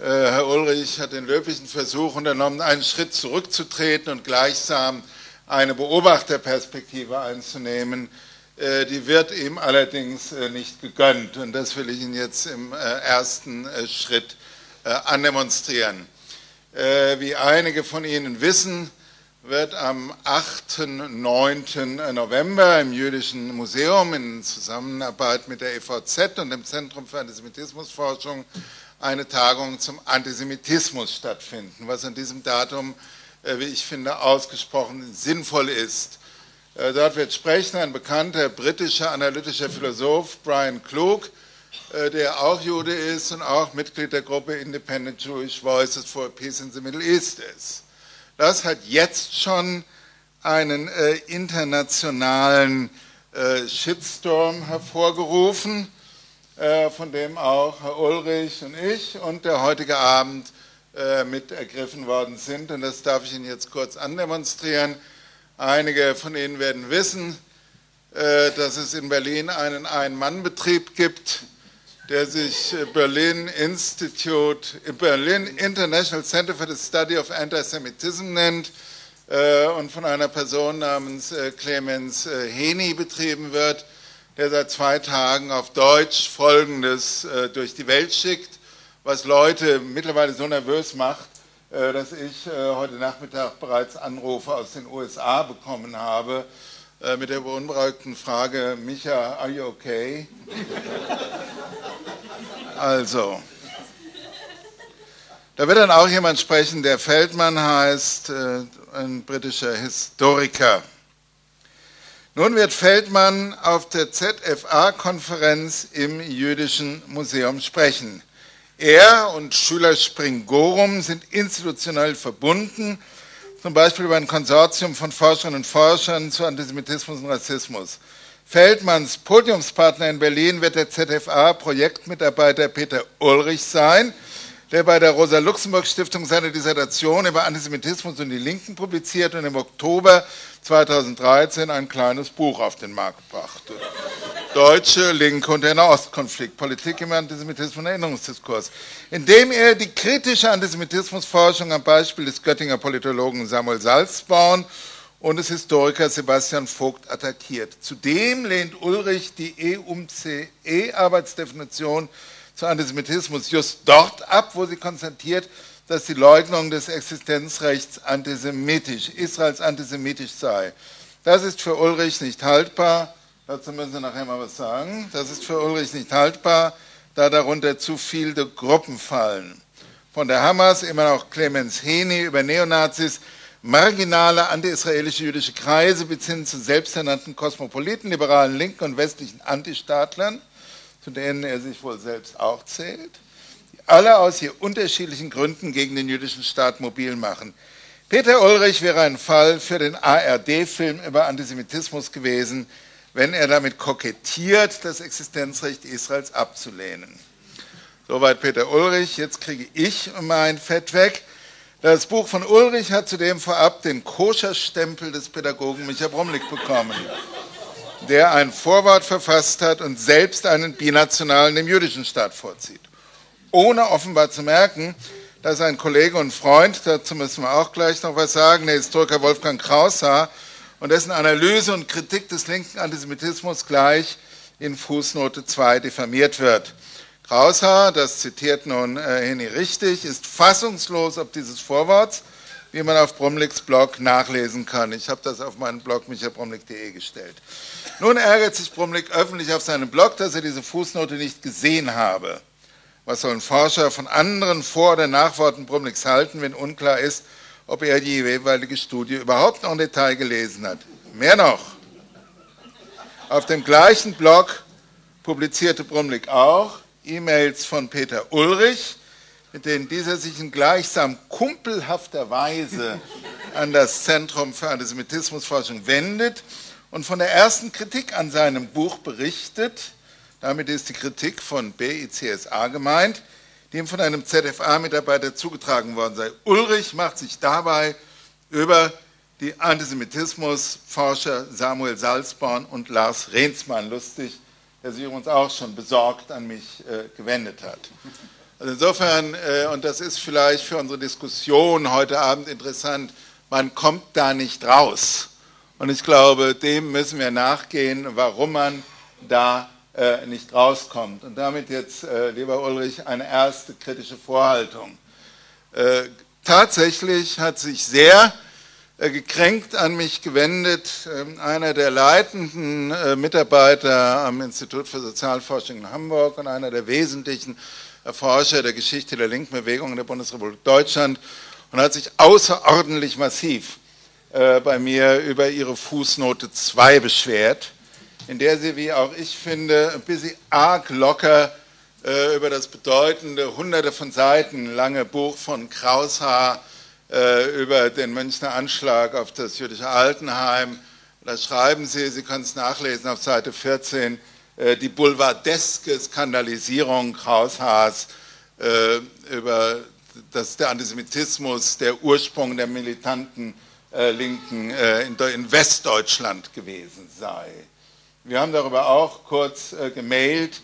Herr Ulrich hat den löblichen Versuch unternommen, einen Schritt zurückzutreten und gleichsam eine Beobachterperspektive einzunehmen. Die wird ihm allerdings nicht gegönnt und das will ich Ihnen jetzt im ersten Schritt andemonstrieren. Wie einige von Ihnen wissen, wird am 8. 9. November im Jüdischen Museum in Zusammenarbeit mit der EVZ und dem Zentrum für Antisemitismusforschung eine Tagung zum Antisemitismus stattfinden, was an diesem Datum, äh, wie ich finde, ausgesprochen sinnvoll ist. Äh, dort wird sprechen ein bekannter britischer analytischer Philosoph, Brian Klug, äh, der auch Jude ist und auch Mitglied der Gruppe Independent Jewish Voices for Peace in the Middle East ist. Das hat jetzt schon einen internationalen Shitstorm hervorgerufen, von dem auch Herr Ulrich und ich und der heutige Abend äh, mit ergriffen worden sind. Und das darf ich Ihnen jetzt kurz andemonstrieren. Einige von Ihnen werden wissen, äh, dass es in Berlin einen Ein-Mann-Betrieb gibt, der sich äh, Berlin Institute, Berlin International Center for the Study of Antisemitism nennt äh, und von einer Person namens äh, Clemens Heni betrieben wird, der seit zwei Tagen auf Deutsch Folgendes durch die Welt schickt, was Leute mittlerweile so nervös macht, dass ich heute Nachmittag bereits Anrufe aus den USA bekommen habe mit der beunruhigten Frage, Micha, are you okay? Also, da wird dann auch jemand sprechen, der Feldmann heißt, äh, ein britischer Historiker. Nun wird Feldmann auf der ZFA-Konferenz im Jüdischen Museum sprechen. Er und Schüler Springorum sind institutionell verbunden, zum Beispiel über ein Konsortium von Forscherinnen und Forschern zu Antisemitismus und Rassismus. Feldmanns Podiumspartner in Berlin wird der ZFA-Projektmitarbeiter Peter Ulrich sein, der bei der Rosa-Luxemburg-Stiftung seine Dissertation über Antisemitismus und die Linken publiziert und im Oktober 2013 ein kleines Buch auf den Markt brachte. Deutsche Linke und der Nahostkonflikt, Politik im Antisemitismus und Erinnerungsdiskurs, in dem er die kritische Antisemitismusforschung am Beispiel des Göttinger Politologen Samuel Salzborn und des Historikers Sebastian Vogt attackiert. Zudem lehnt Ulrich die EUMCE-Arbeitsdefinition zu Antisemitismus just dort ab, wo sie konstatiert, dass die Leugnung des Existenzrechts antisemitisch, Israels antisemitisch sei. Das ist für Ulrich nicht haltbar. Dazu müssen Sie nachher mal was sagen. Das ist für Ulrich nicht haltbar, da darunter zu viele Gruppen fallen. Von der Hamas immer noch Clemens Heni über Neonazis marginale anti-israelische jüdische Kreise bis hin zu selbsternannten Kosmopoliten, liberalen Linken und westlichen Antistaatlern, zu denen er sich wohl selbst auch zählt, die alle aus hier unterschiedlichen Gründen gegen den jüdischen Staat mobil machen. Peter Ulrich wäre ein Fall für den ARD-Film über Antisemitismus gewesen, wenn er damit kokettiert, das Existenzrecht Israels abzulehnen. Soweit Peter Ulrich. Jetzt kriege ich mein Fett weg. Das Buch von Ulrich hat zudem vorab den Koscherstempel des Pädagogen Micha Bromlik bekommen, der ein Vorwort verfasst hat und selbst einen binationalen dem jüdischen Staat vorzieht. Ohne offenbar zu merken, dass ein Kollege und Freund, dazu müssen wir auch gleich noch was sagen, der Historiker Wolfgang Kraushaar und dessen Analyse und Kritik des linken Antisemitismus gleich in Fußnote 2 diffamiert wird. Kraushaar, das zitiert nun äh, Henny richtig, ist fassungslos ob dieses Vorworts, wie man auf Bromlicks Blog nachlesen kann. Ich habe das auf meinen Blog michaelbromlick.de gestellt. Nun ärgert sich Bromlick öffentlich auf seinem Blog, dass er diese Fußnote nicht gesehen habe. Was sollen Forscher von anderen Vor- oder Nachworten Bromlicks halten, wenn unklar ist, ob er die jeweilige Studie überhaupt noch im Detail gelesen hat? Mehr noch. Auf dem gleichen Blog publizierte Bromlick auch, E-Mails von Peter Ulrich, mit denen dieser sich in gleichsam kumpelhafter Weise an das Zentrum für Antisemitismusforschung wendet und von der ersten Kritik an seinem Buch berichtet. Damit ist die Kritik von BICSA gemeint, die ihm von einem ZFA-Mitarbeiter zugetragen worden sei. Ulrich macht sich dabei über die Antisemitismusforscher Samuel Salzborn und Lars Rehnsmann lustig, der sich übrigens auch schon besorgt an mich äh, gewendet hat. Also insofern, äh, und das ist vielleicht für unsere Diskussion heute Abend interessant, man kommt da nicht raus. Und ich glaube, dem müssen wir nachgehen, warum man da äh, nicht rauskommt. Und damit jetzt, äh, lieber Ulrich, eine erste kritische Vorhaltung. Äh, tatsächlich hat sich sehr äh, gekränkt an mich gewendet ähm, einer der leitenden äh, Mitarbeiter am Institut für Sozialforschung in Hamburg und einer der wesentlichen Erforscher der Geschichte der linken Bewegung in der Bundesrepublik Deutschland und hat sich außerordentlich massiv äh, bei mir über ihre Fußnote 2 beschwert, in der sie, wie auch ich finde, ein bisschen arg locker äh, über das bedeutende, hunderte von Seiten lange Buch von Kraushaar äh, über den Münchner Anschlag auf das jüdische Altenheim, da schreiben sie, Sie können es nachlesen auf Seite 14, äh, die boulevardeske Skandalisierung Kraushaars über dass der Antisemitismus der Ursprung der militanten Linken äh, in, in, Westdeutschland gewesen sei. Wir haben darüber auch kurz äh, gemailt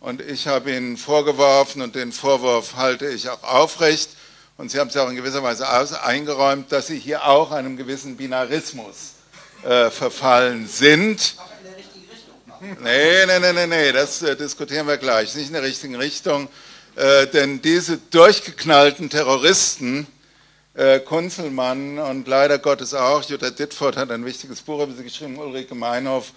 und ich habe Ihnen vorgeworfen und den Vorwurf halte ich auch aufrecht und Sie haben es ja auch in gewisser Weise eingeräumt, dass Sie hier auch einem gewissen Binarismus äh, verfallen sind. Nee, nee, nee, nee, nee, das äh, diskutieren wir gleich. Nicht in der richtigen Richtung. Äh, denn diese durchgeknallten Terroristen, äh, Kunzelmann und leider Gottes auch, Jutta Dittfurt hat ein wichtiges Buch über sie geschrieben, Ulrike Meinhof,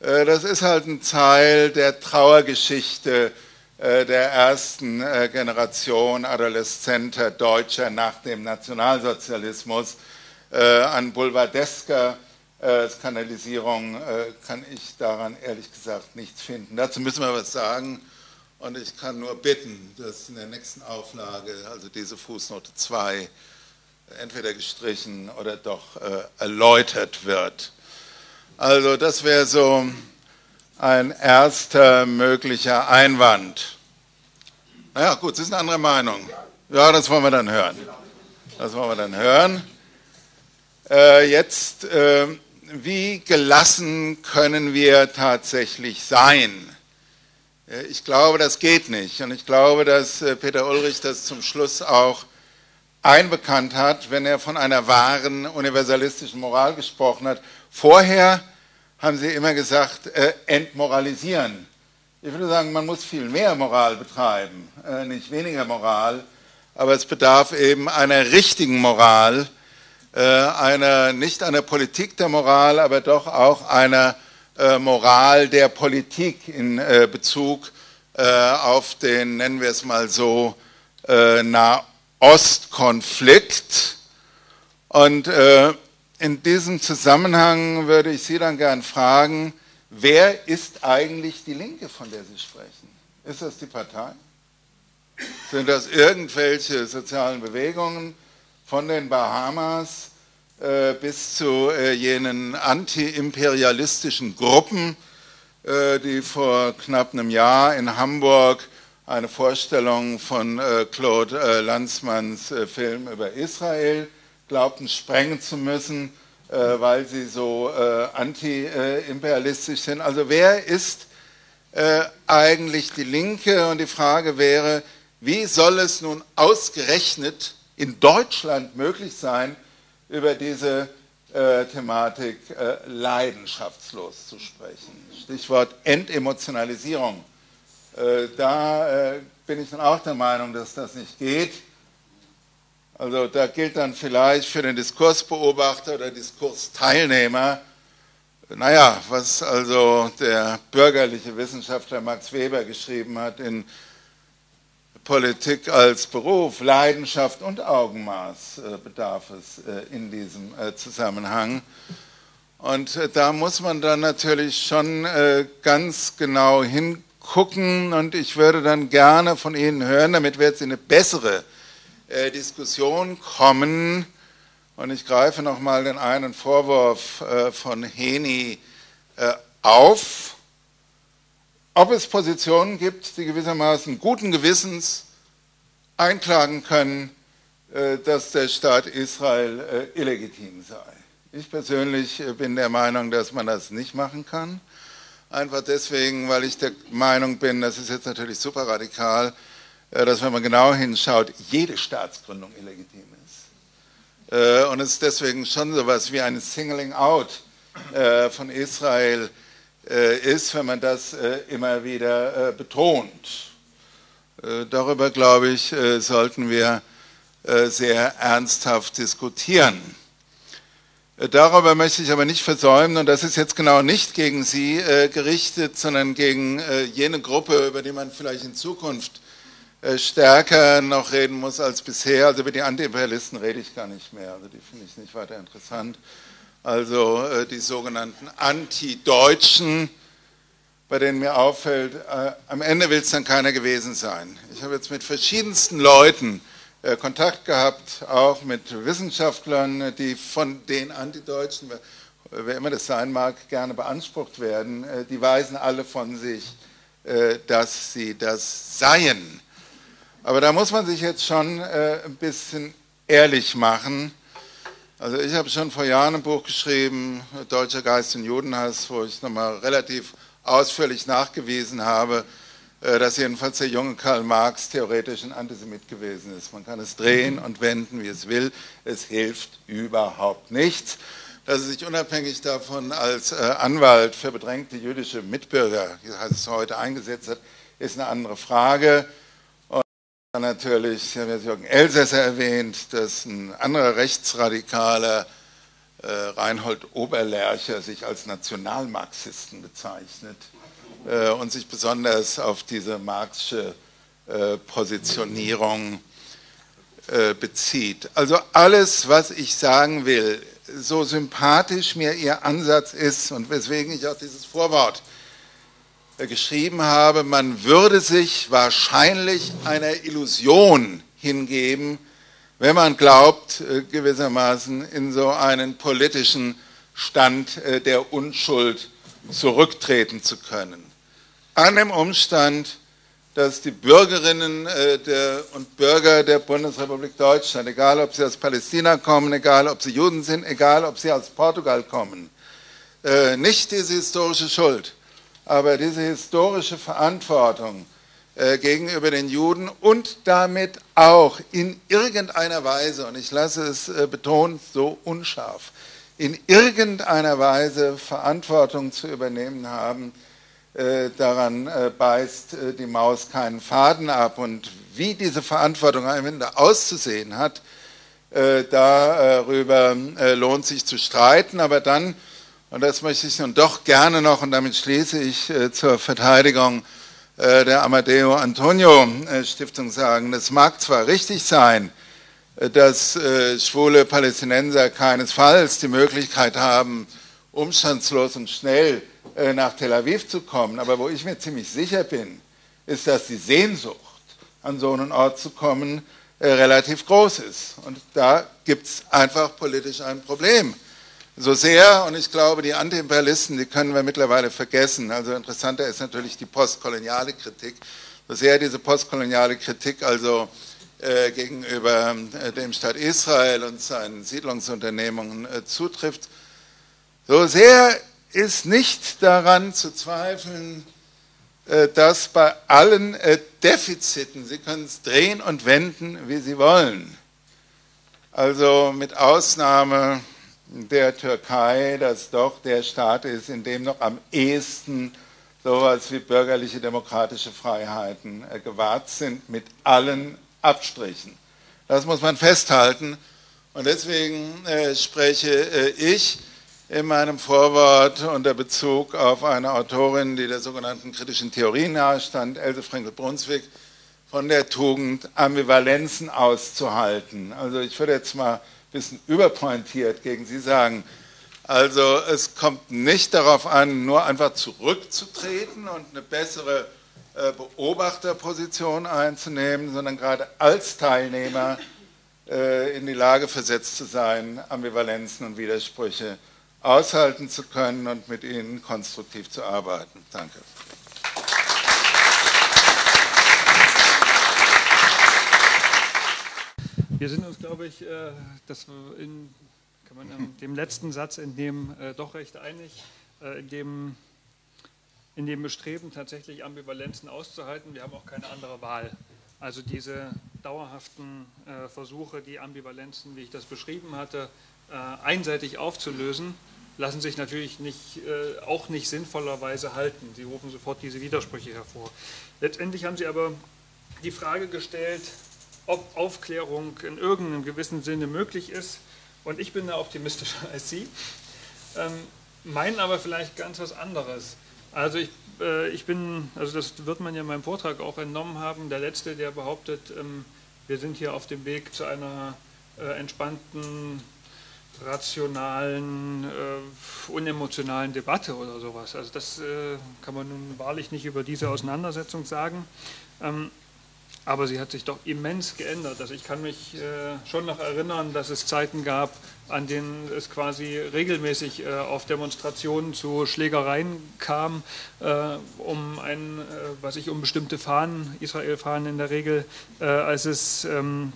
äh, das ist halt ein Teil der Trauergeschichte äh, der ersten äh, Generation adoleszenter Deutscher nach dem Nationalsozialismus. Äh, an boulevardesker Skandalisierung kann ich daran ehrlich gesagt nichts finden. Dazu müssen wir was sagen. Und ich kann nur bitten, dass in der nächsten Auflage, also diese Fußnote 2, entweder gestrichen oder doch äh, erläutert wird. Also das wäre so ein erster möglicher Einwand. Naja, gut, ist eine andere Meinung. Ja, das wollen wir dann hören. Das wollen wir dann hören. Äh, jetzt, äh, wie gelassen können wir tatsächlich sein? Äh, ich glaube, das geht nicht. Und ich glaube, dass äh, Peter Ulrich das zum Schluss auch einbekannt hat, wenn er von einer wahren universalistischen Moral gesprochen hat. Vorher haben Sie immer gesagt, äh, entmoralisieren. Ich würde sagen, man muss viel mehr Moral betreiben, äh, nicht weniger Moral, aber es bedarf eben einer richtigen Moral, äh, einer, nicht einer Politik der Moral, aber doch auch einer äh, Moral der Politik in äh, Bezug äh, auf den, nennen wir es mal so, Nahostkonflikt. Und in diesem Zusammenhang würde ich Sie dann gern fragen, wer ist eigentlich die Linke, von der Sie sprechen? Ist das die Partei? Sind das irgendwelche sozialen Bewegungen von den Bahamas äh, bis zu äh, jenen antiimperialistischen Gruppen, äh, die vor knapp einem Jahr in Hamburg eine Vorstellung von Claude Lanzmanns Film über Israel glaubten sprengen zu müssen, weil sie so antiimperialistisch sind. Also wer ist eigentlich die Linke? Und die Frage wäre, wie soll es nun ausgerechnet in Deutschland möglich sein, über diese äh, Thematik äh, leidenschaftslos zu sprechen. Stichwort Entemotionalisierung. Äh, da äh, bin ich dann auch der Meinung, dass das nicht geht. Also da gilt dann vielleicht für den Diskursbeobachter oder Diskursteilnehmer, naja, was also der bürgerliche Wissenschaftler Max Weber geschrieben hat in Politik als Beruf, Leidenschaft und Augenmaß äh, bedarf es in diesem Zusammenhang. Und da muss man dann natürlich schon ganz genau hingucken und ich würde dann gerne von Ihnen hören, damit wir jetzt in eine bessere Diskussion kommen. Und ich greife nochmal den einen Vorwurf von Heni auf ob es Positionen gibt, die gewissermaßen guten Gewissens einklagen können, äh, dass der Staat Israel äh, illegitim sei. Ich persönlich äh, bin der Meinung, dass man das nicht machen kann. Einfach deswegen, weil ich der Meinung bin, das ist jetzt natürlich super radikal, dass wenn man genau hinschaut, jede Staatsgründung illegitim ist. Und es deswegen schon so etwas wie ein Singling Out von Israel ist, wenn man das immer wieder betont. Darüber, glaube ich, sollten wir sehr ernsthaft diskutieren. Darüber möchte ich aber nicht versäumen, und das ist jetzt genau nicht gegen Sie äh, gerichtet, sondern gegen äh, jene Gruppe, über die man vielleicht in Zukunft äh, stärker noch reden muss als bisher. Also über die Antiimperialisten rede ich gar nicht mehr, also die finde ich nicht weiter interessant. Also äh, die sogenannten Anti-Deutschen, bei denen mir auffällt, äh, am Ende will es dann keiner gewesen sein. Ich habe jetzt mit verschiedensten Leuten Kontakt gehabt, auch mit Wissenschaftlern, die von den Antideutschen, wer immer das sein mag, gerne beansprucht werden. Äh, die weisen alle von sich, äh, dass sie das seien. Aber da muss man sich jetzt schon ein bisschen ehrlich machen. Also ich habe schon vor Jahren ein Buch geschrieben, Deutscher Geist und Judenhass, wo ich nochmal relativ ausführlich nachgewiesen habe, äh, dass jedenfalls der junge Karl Marx theoretisch ein Antisemit gewesen ist. Man kann es drehen und wenden, wie es will. Es hilft überhaupt nichts. Dass er sich unabhängig davon als äh, Anwalt für bedrängte jüdische Mitbürger, wie heißt es heute, eingesetzt hat, ist eine andere Frage. Und dann natürlich, ich habe Jürgen Elsässer erwähnt, dass ein anderer Rechtsradikaler, äh, Reinhold Oberlercher, sich als Nationalmarxisten bezeichnet äh, und sich besonders auf diese marxische äh, Positionierung äh, bezieht. Also alles, was ich sagen will, so sympathisch mir Ihr Ansatz ist und weswegen ich auch dieses Vorwort geschrieben habe, man würde sich wahrscheinlich einer Illusion hingeben, wenn man glaubt, gewissermaßen in so einen politischen Stand der Unschuld zurücktreten zu können an dem Umstand, dass die Bürgerinnen äh, der, und Bürger der Bundesrepublik Deutschland, egal ob sie aus Palästina kommen, egal ob sie Juden sind, egal ob sie aus Portugal kommen, äh, nicht diese historische Schuld, aber diese historische Verantwortung äh, gegenüber den Juden und damit auch in irgendeiner Weise, und ich lasse es betont so unscharf, in irgendeiner Weise Verantwortung zu übernehmen haben daran äh, beißt äh, die Maus keinen Faden ab. Und wie diese Verantwortung am Ende auszusehen hat, darüber lohnt sich zu streiten. Aber dann, und das möchte ich nun doch gerne noch, und damit schließe ich zur Verteidigung der Amadeo Antonio Stiftung sagen, es mag zwar richtig sein, dass schwule Palästinenser keinesfalls die Möglichkeit haben, umstandslos und schnell äh, nach Tel Aviv zu kommen. Aber wo ich mir ziemlich sicher bin, ist, dass die Sehnsucht, an so einen Ort zu kommen, äh, relativ groß ist. Und da gibt es einfach politisch ein Problem. So sehr, und ich glaube, die Antiimperialisten, die können wir mittlerweile vergessen. Also interessanter ist natürlich die postkoloniale Kritik. So sehr diese postkoloniale Kritik also äh, gegenüber äh, dem Staat Israel und seinen Siedlungsunternehmungen äh, zutrifft, so sehr ist nicht daran zu zweifeln, äh, dass bei allen äh, Defiziten, Sie können es drehen und wenden, wie Sie wollen, also mit Ausnahme der Türkei, das doch der Staat ist, in dem noch am ehesten sowas wie bürgerliche demokratische Freiheiten äh, gewahrt sind, mit allen Abstrichen. Das muss man festhalten. Und deswegen spreche ich in meinem Vorwort unter Bezug auf eine Autorin, die der sogenannten kritischen Theorie nahestand, Else Frenkel-Brunswick, von der Tugend, Ambivalenzen auszuhalten. Also ich würde jetzt mal ein bisschen überpointiert gegen Sie sagen, also es kommt nicht darauf an, nur einfach zurückzutreten und eine bessere äh, Beobachterposition einzunehmen, sondern gerade als Teilnehmer äh, in die Lage versetzt zu sein, Ambivalenzen und Widersprüche aushalten zu können und mit Ihnen konstruktiv zu arbeiten. Danke. Wir sind uns, glaube ich, äh, dass in kann man dem letzten Satz dem äh, doch recht einig, äh, in dem, in dem Bestreben tatsächlich Ambivalenzen auszuhalten. Wir haben auch keine andere Wahl. Also diese dauerhaften Versuche, die Ambivalenzen, wie ich das beschrieben hatte, einseitig aufzulösen, lassen sich natürlich nicht, äh, auch nicht sinnvollerweise halten. Sie rufen sofort diese Widersprüche hervor. Letztendlich haben Sie aber die Frage gestellt, ob Aufklärung in irgendeinem gewissen Sinne möglich ist. Und ich bin da optimistischer als Sie, ähm, meinen aber vielleicht ganz was anderes. Also ich äh, ich bin, also das wird man ja in meinem Vortrag auch entnommen haben, der Letzte, der behauptet, ähm, wir sind hier auf dem Weg zu einer äh, entspannten, rationalen, äh, unemotionalen Debatte oder sowas. Also das kann man nun wahrlich nicht über diese Auseinandersetzung sagen. Ähm, aber sie hat sich doch immens geändert. Also ich kann mich äh, schon noch erinnern, dass es Zeiten gab, an denen es quasi regelmäßig äh, auf Demonstrationen zu Schlägereien kam, äh, um ein, äh, was ich um bestimmte Fahnen, Israel-Fahnen in der Regel, äh, als es ähm,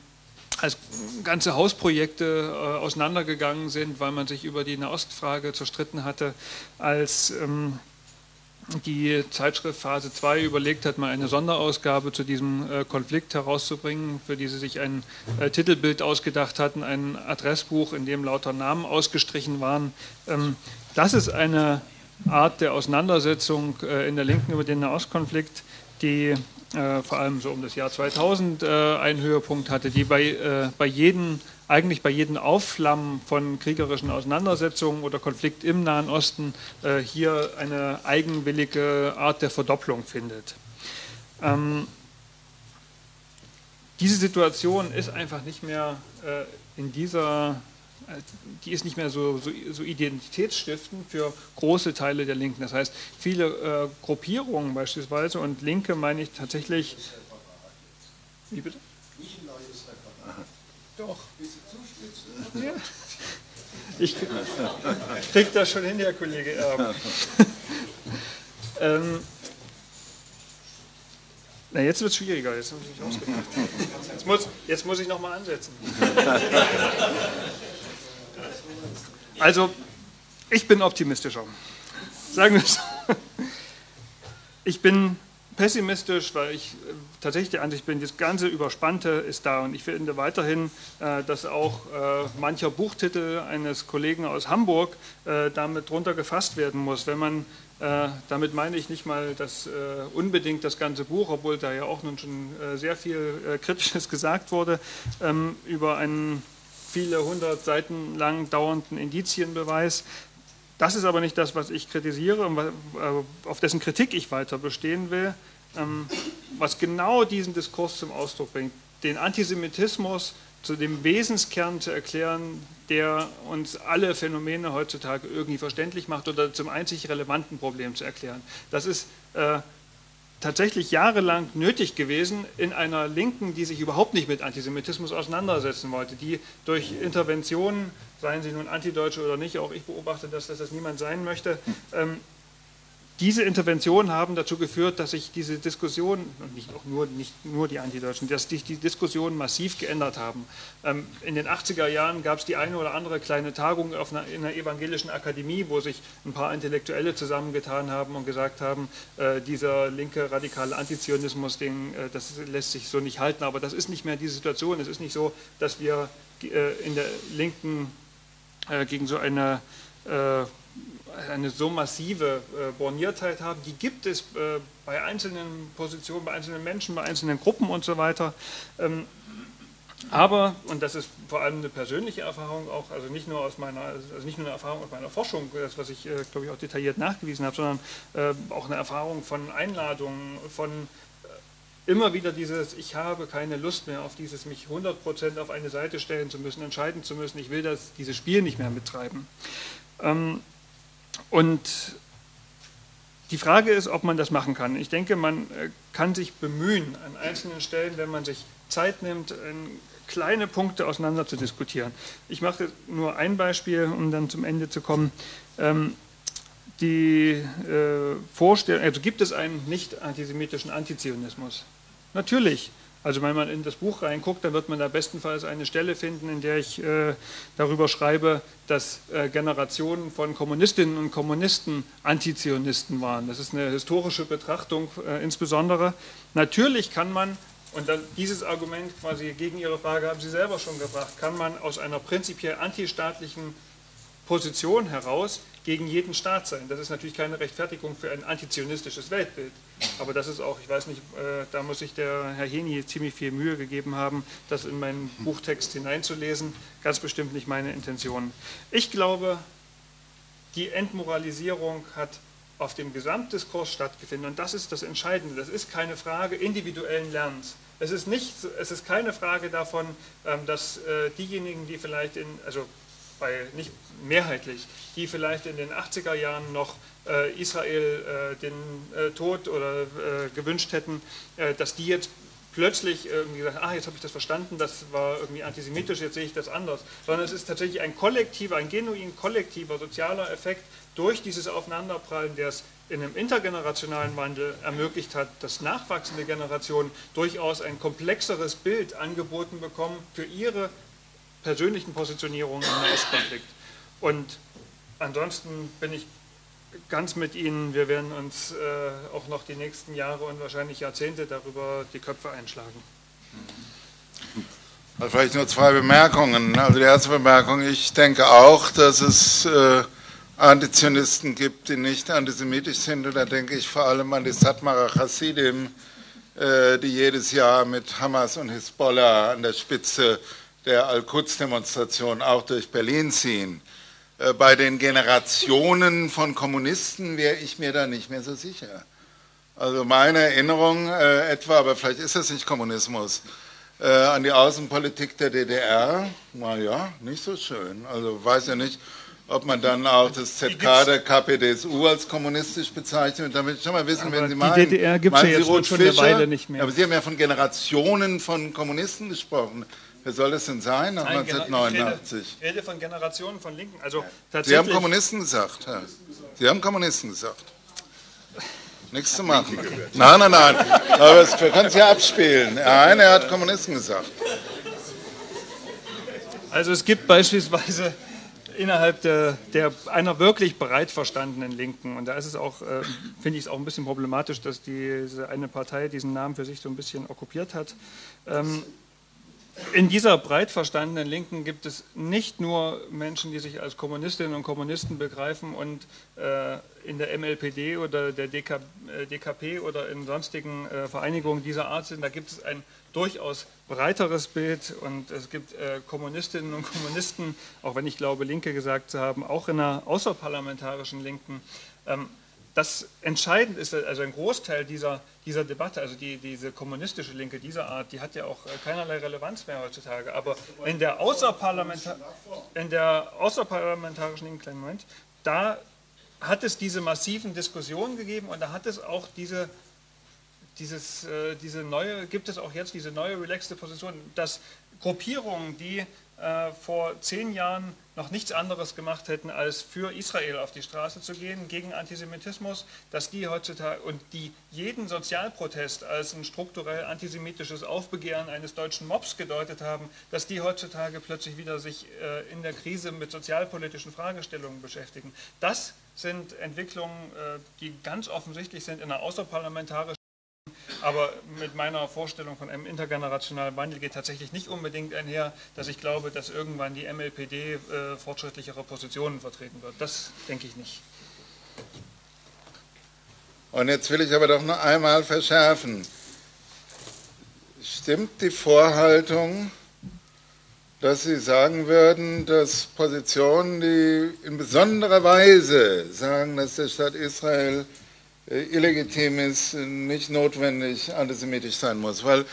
als ganze Hausprojekte äh, auseinandergegangen sind, weil man sich über die Nahostfrage zerstritten hatte, als ähm, die Zeitschrift Phase 2 überlegt hat, mal eine Sonderausgabe zu diesem äh, Konflikt herauszubringen, für die sie sich ein äh, Titelbild ausgedacht hatten, ein Adressbuch, in dem lauter Namen ausgestrichen waren. Ähm, das ist eine Art der Auseinandersetzung äh, in der Linken über den Nahostkonflikt, die vor allem so um das Jahr 2000 einen Höhepunkt hatte, die bei, bei jedem eigentlich bei jedem Aufflammen von kriegerischen Auseinandersetzungen oder Konflikt im Nahen Osten äh, hier eine eigenwillige Art der Verdopplung findet. Ähm, diese Situation ist einfach nicht mehr äh, in dieser, äh, die ist nicht mehr so, so, so, identitätsstiftend für große Teile der Linken. Das heißt, viele äh, Gruppierungen beispielsweise und Linke meine ich tatsächlich. Wie bitte? Nicht ein neues Referat. Doch. Ja. Ich krieg das schon hin, Herr Kollege Erben. ähm, na, jetzt wird es schwieriger, jetzt habe ich mich. Jetzt muss, jetzt muss ich nochmal ansetzen. Also, ich bin optimistischer. Sagen wir es. Ich bin pessimistisch, weil ich äh, tatsächlich der Ansicht bin, das ganze Überspannte ist da und ich finde weiterhin, äh, dass auch äh, mancher Buchtitel eines Kollegen aus Hamburg damit drunter gefasst werden muss. Wenn man, damit meine ich nicht mal das unbedingt das ganze Buch, obwohl da ja auch nun schon sehr viel Kritisches gesagt wurde, ähm, über einen viele hundert Seiten lang dauernden Indizienbeweis, das ist aber nicht das, was ich kritisiere und äh, auf dessen Kritik ich weiter bestehen will, ähm, was genau diesen Diskurs zum Ausdruck bringt, den Antisemitismus zu dem Wesenskern zu erklären, der uns alle Phänomene heutzutage irgendwie verständlich macht oder zum einzig relevanten Problem zu erklären. Das ist äh, tatsächlich jahrelang nötig gewesen in einer Linken, die sich überhaupt nicht mit Antisemitismus auseinandersetzen wollte, die durch Interventionen, seien sie nun Antideutsche oder nicht, auch ich beobachte, dass, dass das niemand sein möchte, ähm, diese Interventionen haben dazu geführt, dass sich diese Diskussion, und nicht auch nur, nicht nur die Antideutschen, dass sich die Diskussionen massiv geändert haben. Ähm, in den 80er Jahren gab es die eine oder andere kleine Tagung einer, in einer evangelischen Akademie, wo sich ein paar Intellektuelle zusammengetan haben und gesagt haben, äh, dieser linke radikale Antizionismus, den, äh, das lässt sich so nicht halten. Aber das ist nicht mehr die Situation. Es ist nicht so, dass wir äh, in der Linken gegen so eine eine so massive äh, Borniertheit haben, die gibt es äh, bei einzelnen Positionen, bei einzelnen Menschen, bei einzelnen Gruppen und so weiter. Ähm, aber, und das ist vor allem eine persönliche Erfahrung auch, also nicht nur aus meiner, also nicht nur eine Erfahrung aus meiner Forschung, das was ich, äh, glaube ich, auch detailliert nachgewiesen habe, sondern auch eine Erfahrung von Einladungen, von immer wieder dieses, ich habe keine Lust mehr auf dieses, mich 100% auf eine Seite stellen zu müssen, entscheiden zu müssen, ich will das, dieses Spiel nicht mehr mittreiben. Ähm, und die Frage ist, ob man das machen kann. Ich denke, man äh, kann sich bemühen, an einzelnen Stellen, wenn man sich Zeit nimmt, kleine Punkte auseinander zu diskutieren. Ich mache nur ein Beispiel, um dann zum Ende zu kommen. Ähm, die äh, Vorstellung, also gibt es einen nicht antisemitischen Antizionismus? Natürlich. Also wenn man in das Buch reinguckt, dann wird man da bestenfalls eine Stelle finden, in der ich äh, darüber schreibe, dass äh, Generationen von Kommunistinnen und Kommunisten Antizionisten waren. Das ist eine historische Betrachtung äh, insbesondere. Natürlich kann man Und dann dieses Argument quasi gegen Ihre Frage haben Sie selber schon gebracht. Kann man aus einer prinzipiell antistaatlichen Position heraus gegen jeden Staat sein? Das ist natürlich keine Rechtfertigung für ein antizionistisches Weltbild. Aber das ist auch, ich weiß nicht, äh, da muss sich der Herr Heni ziemlich viel Mühe gegeben haben, das in meinen Buchtext hineinzulesen. Ganz bestimmt nicht meine Intention. Ich glaube, die Entmoralisierung hat auf dem Gesamtdiskurs stattgefunden. Und das ist das Entscheidende. Das ist keine Frage individuellen Lernens. Es ist, nicht, es ist keine Frage davon, ähm, dass äh, diejenigen, die vielleicht in, also bei, nicht mehrheitlich, die vielleicht in den 80er Jahren noch äh, Israel äh, den Tod oder gewünscht hätten, dass die jetzt plötzlich irgendwie gesagt, ah, jetzt habe ich das verstanden, das war irgendwie antisemitisch, jetzt sehe ich das anders. Sondern es ist tatsächlich ein kollektiver, ein genuin kollektiver sozialer Effekt durch dieses Aufeinanderprallen, der es in einem intergenerationalen Wandel ermöglicht hat, dass nachwachsende Generationen durchaus ein komplexeres Bild angeboten bekommen für ihre persönlichen Positionierungen im Nahostkonflikt. Und ansonsten bin ich ganz mit Ihnen. Wir werden uns äh, auch noch die nächsten Jahre und wahrscheinlich Jahrzehnte darüber die Köpfe einschlagen. Also vielleicht nur zwei Bemerkungen. Also die erste Bemerkung, ich denke auch, dass es äh, Antizionisten gibt, die nicht antisemitisch sind. Und da denke ich vor allem an die Satmarer Hasidim, äh, die jedes Jahr mit Hamas und Hisbollah an der Spitze der Al-Quds-Demonstration auch durch Berlin ziehen. Äh, bei den Generationen von Kommunisten wäre ich mir da nicht mehr so sicher. Also meine Erinnerung äh, etwa, aber vielleicht ist das nicht Kommunismus, äh, an die Außenpolitik der DDR, naja, nicht so schön. Also weiß ja nicht, ob man dann auch das ZK der KPDSU als kommunistisch bezeichnet. Damit ich schon mal wissen, aber wenn Sie meinen, die DDR gibt es ja jetzt schon eine Weile nicht mehr. Aber Sie haben ja von Generationen von Kommunisten gesprochen. Wer soll das denn sein nach Nein, 1989? Ich rede, von Generationen von Linken. Also Sie haben Kommunisten gesagt, Herr. Sie haben Kommunisten gesagt. Nichts zu machen. Nein, nein, nein. Aber wir können es ja abspielen. Der eine hat Kommunisten gesagt. Also es gibt beispielsweise innerhalb der, der, einer wirklich breit verstandenen Linken, und da ist es auch, äh, finde ich es auch ein bisschen problematisch, dass diese eine Partei diesen Namen für sich so ein bisschen okkupiert hat, ähm, in dieser breit verstandenen Linken gibt es nicht nur Menschen, die sich als Kommunistinnen und Kommunisten begreifen und äh, in der MLPD oder der DK, äh, DKP oder in sonstigen äh, Vereinigungen dieser Art sind. Da gibt es ein durchaus breiteres Bild und es gibt äh, Kommunistinnen und Kommunisten, auch wenn ich glaube, Linke gesagt zu haben, auch in einer außerparlamentarischen Linken. Ähm, das entscheidend ist, also ein Großteil dieser, dieser Debatte, also die, diese kommunistische Linke dieser Art, die hat ja auch äh, keinerlei Relevanz mehr heutzutage. Aber in der, Außerparlamenta in der außerparlamentarischen Linken, Moment, da hat es diese massiven Diskussionen gegeben und da hat es auch diese, dieses, äh, diese neue, gibt es auch jetzt diese neue relaxte Position, dass Gruppierungen, die äh, vor zehn Jahren noch nichts anderes gemacht hätten, als für Israel auf die Straße zu gehen, gegen Antisemitismus, dass die heutzutage und die jeden Sozialprotest als ein strukturell antisemitisches Aufbegehren eines deutschen Mobs gedeutet haben, dass die heutzutage plötzlich wieder sich äh, in der Krise mit sozialpolitischen Fragestellungen beschäftigen. Das sind Entwicklungen, äh, die ganz offensichtlich sind in einer außerparlamentarischen aber mit meiner Vorstellung von einem intergenerationalen Wandel geht tatsächlich nicht unbedingt einher, dass ich glaube, dass irgendwann die MLPD äh, fortschrittlichere Positionen vertreten wird. Das denke ich nicht. Und jetzt will ich aber doch noch einmal verschärfen. Stimmt die Vorhaltung, dass Sie sagen würden, dass Positionen, die in besonderer Weise sagen, dass der Staat Israel illegitim ist, nicht notwendig antisemitisch sein muss. Weil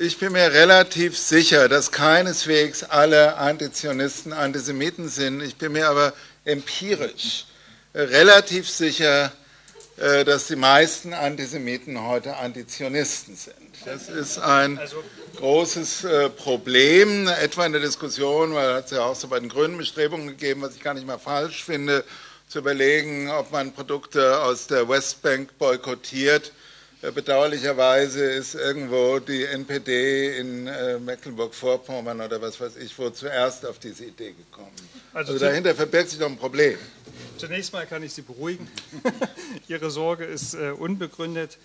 ich bin mir relativ sicher, dass keineswegs alle Antizionisten Antisemiten sind. Ich bin mir aber empirisch relativ sicher, äh, dass die meisten Antisemiten heute Antizionisten sind. Das ist ein also großes äh, Problem, etwa in der Diskussion, weil es ja auch so bei den grünen Bestrebungen gegeben, was ich gar nicht mal falsch finde, zu überlegen, ob man Produkte aus der Westbank boykottiert. Äh, bedauerlicherweise ist irgendwo die NPD in äh, Mecklenburg-Vorpommern oder was weiß ich wo zuerst auf diese Idee gekommen. Also, also dahinter verbirgt sich doch ein Problem. Zunächst mal kann ich Sie beruhigen. Ihre Sorge ist äh, unbegründet.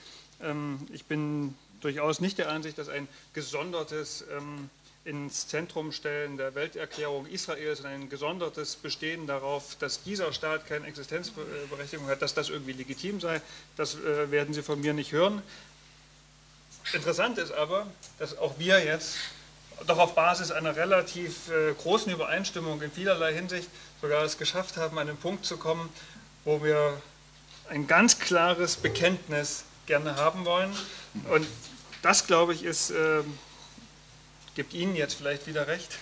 Ähm, ich bin durchaus nicht der Ansicht, dass ein gesondertes ähm, ins Zentrum stellen der Welterklärung Israels und ein gesondertes Bestehen darauf, dass dieser Staat keine Existenzberechtigung hat, dass das irgendwie legitim sei. Das äh, werden Sie von mir nicht hören. Interessant ist aber, dass auch wir jetzt doch auf Basis einer relativ äh, großen Übereinstimmung in vielerlei Hinsicht sogar es geschafft haben, an den Punkt zu kommen, wo wir ein ganz klares Bekenntnis gerne haben wollen. Und das, glaube ich, ist äh, gibt Ihnen jetzt vielleicht wieder recht,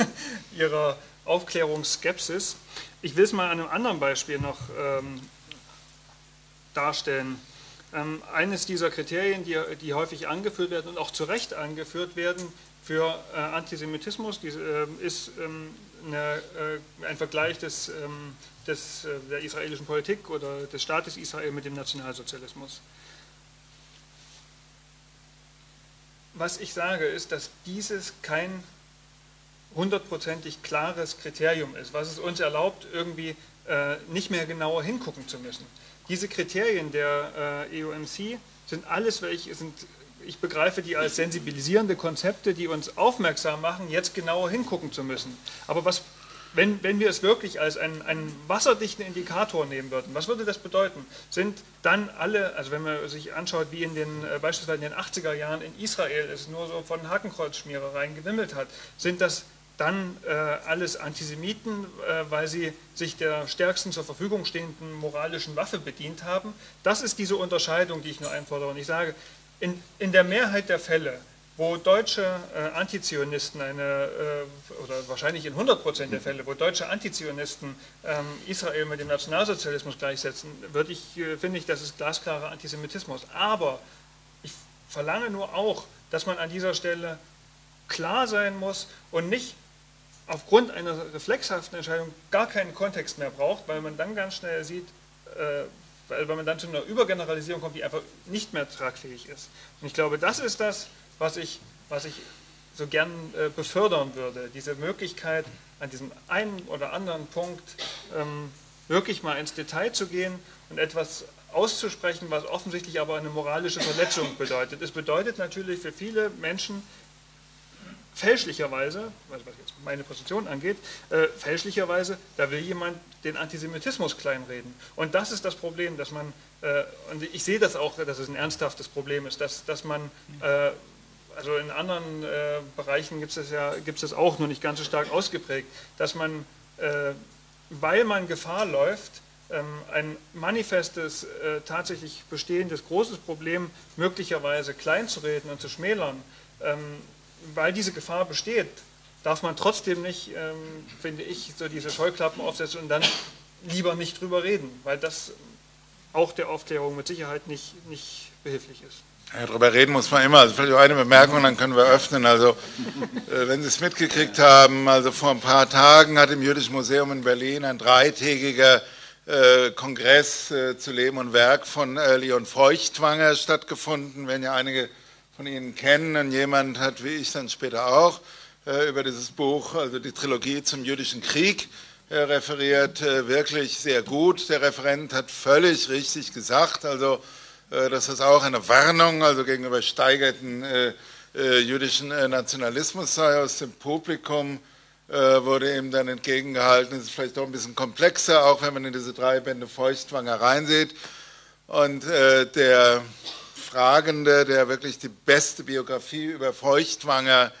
Ihrer Aufklärungsskepsis. Ich will es mal an einem anderen Beispiel noch ähm, darstellen. Ähm, eines dieser Kriterien, die, die, häufig angeführt werden und auch zu Recht angeführt werden für äh, Antisemitismus, die, äh, ist ähm, eine, äh, ein Vergleich des, ähm, des, äh, der israelischen Politik oder des Staates Israel mit dem Nationalsozialismus. Was ich sage, ist, dass dieses kein hundertprozentig klares Kriterium ist, was es uns erlaubt, irgendwie äh, nicht mehr genauer hingucken zu müssen. Diese Kriterien der äh, EUMC sind alles, welche sind, ich begreife die als sensibilisierende Konzepte, die uns aufmerksam machen, jetzt genauer hingucken zu müssen. Aber was wenn, wenn wir es wirklich als einen, einen wasserdichten Indikator nehmen würden, was würde das bedeuten? Sind dann alle, also wenn man sich anschaut, wie in den, äh, beispielsweise in den 80er Jahren in Israel es nur so von Hakenkreuzschmierereien gewimmelt hat, sind das dann äh, alles Antisemiten, äh, weil sie sich der stärksten zur Verfügung stehenden moralischen Waffe bedient haben. Das ist diese Unterscheidung, die ich nur einfordere. Und ich sage, in, in der Mehrheit der Fälle wo deutsche äh, Antizionisten eine, äh, oder wahrscheinlich in 100 Prozent der Fälle, wo deutsche Antizionisten ähm, Israel mit dem Nationalsozialismus gleichsetzen, ich, äh, finde ich, das ist glasklarer Antisemitismus. Aber ich verlange nur auch, dass man an dieser Stelle klar sein muss und nicht aufgrund einer reflexhaften Entscheidung gar keinen Kontext mehr braucht, weil man dann ganz schnell sieht, äh, weil man dann zu einer Übergeneralisierung kommt, die einfach nicht mehr tragfähig ist. Und ich glaube, das ist das, was ich, was ich so gern äh, befördern würde. Diese Möglichkeit, an diesem einen oder anderen Punkt ähm, wirklich mal ins Detail zu gehen und etwas auszusprechen, was offensichtlich aber eine moralische Verletzung bedeutet. Es bedeutet natürlich für viele Menschen fälschlicherweise, was jetzt meine Position angeht, äh, fälschlicherweise, da will jemand den Antisemitismus kleinreden. Und das ist das Problem, dass man, äh, und ich sehe das auch, dass es ein ernsthaftes Problem ist, dass, dass man äh, also in anderen äh, Bereichen gibt es ja gibt es auch nur nicht ganz so stark ausgeprägt, dass man, äh, weil man Gefahr läuft, ähm, ein manifestes, äh, tatsächlich bestehendes großes Problem möglicherweise kleinzureden und zu schmälern, ähm, weil diese Gefahr besteht, darf man trotzdem nicht, ähm, finde ich, so diese Scheuklappen aufsetzen und dann lieber nicht drüber reden, weil das auch der Aufklärung mit Sicherheit nicht, nicht behilflich ist. Ja, darüber reden muss man immer. Also vielleicht eine Bemerkung, dann können wir öffnen. Also, äh, wenn Sie es mitgekriegt haben, also vor ein paar Tagen hat im Jüdischen Museum in Berlin ein dreitägiger äh, Kongress äh, zu Leben und Werk von Leon Feuchtwanger stattgefunden, wenn ja einige von Ihnen kennen. Und jemand hat, wie ich dann später auch, über dieses Buch, also die Trilogie zum jüdischen Krieg, referiert. wirklich sehr gut. Der Referent hat völlig richtig gesagt. Also, das ist auch eine Warnung, also gegenüber steigerten äh, äh, jüdischen äh, Nationalismus sei aus dem Publikum, äh, wurde ihm dann entgegengehalten, es ist vielleicht doch ein bisschen komplexer, auch wenn man in diese drei Bände Feuchtwanger reinsieht. Und äh, der Fragende, der wirklich die beste Biografie über Feuchtwanger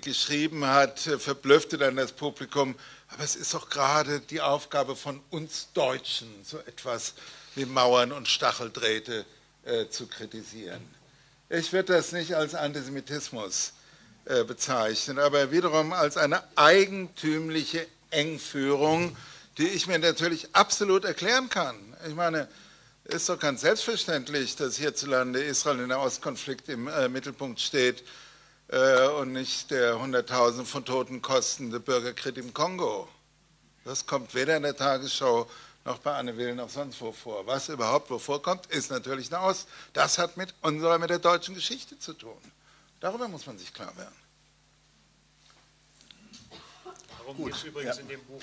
geschrieben hat, verblüffte dann das Publikum, aber es ist doch gerade die Aufgabe von uns Deutschen, so etwas wie Mauern und Stacheldrähte äh, zu kritisieren. Ich würde das nicht als Antisemitismus äh, bezeichnen, aber wiederum als eine eigentümliche Engführung, die ich mir natürlich absolut erklären kann. Ich meine, es ist doch ganz selbstverständlich, dass hierzulande Israel in der Ostkonflikt im äh, Mittelpunkt steht äh, und nicht der Hunderttausende von Toten kostende Bürgerkrieg im Kongo. Das kommt weder in der Tagesschau noch bei Anne Will noch sonst wo vor. Was überhaupt wo vorkommt, ist natürlich eine Aus. Das hat mit unserer, mit der deutschen Geschichte zu tun. Darüber muss man sich klar werden. Darum geht es übrigens ja. in dem Buch.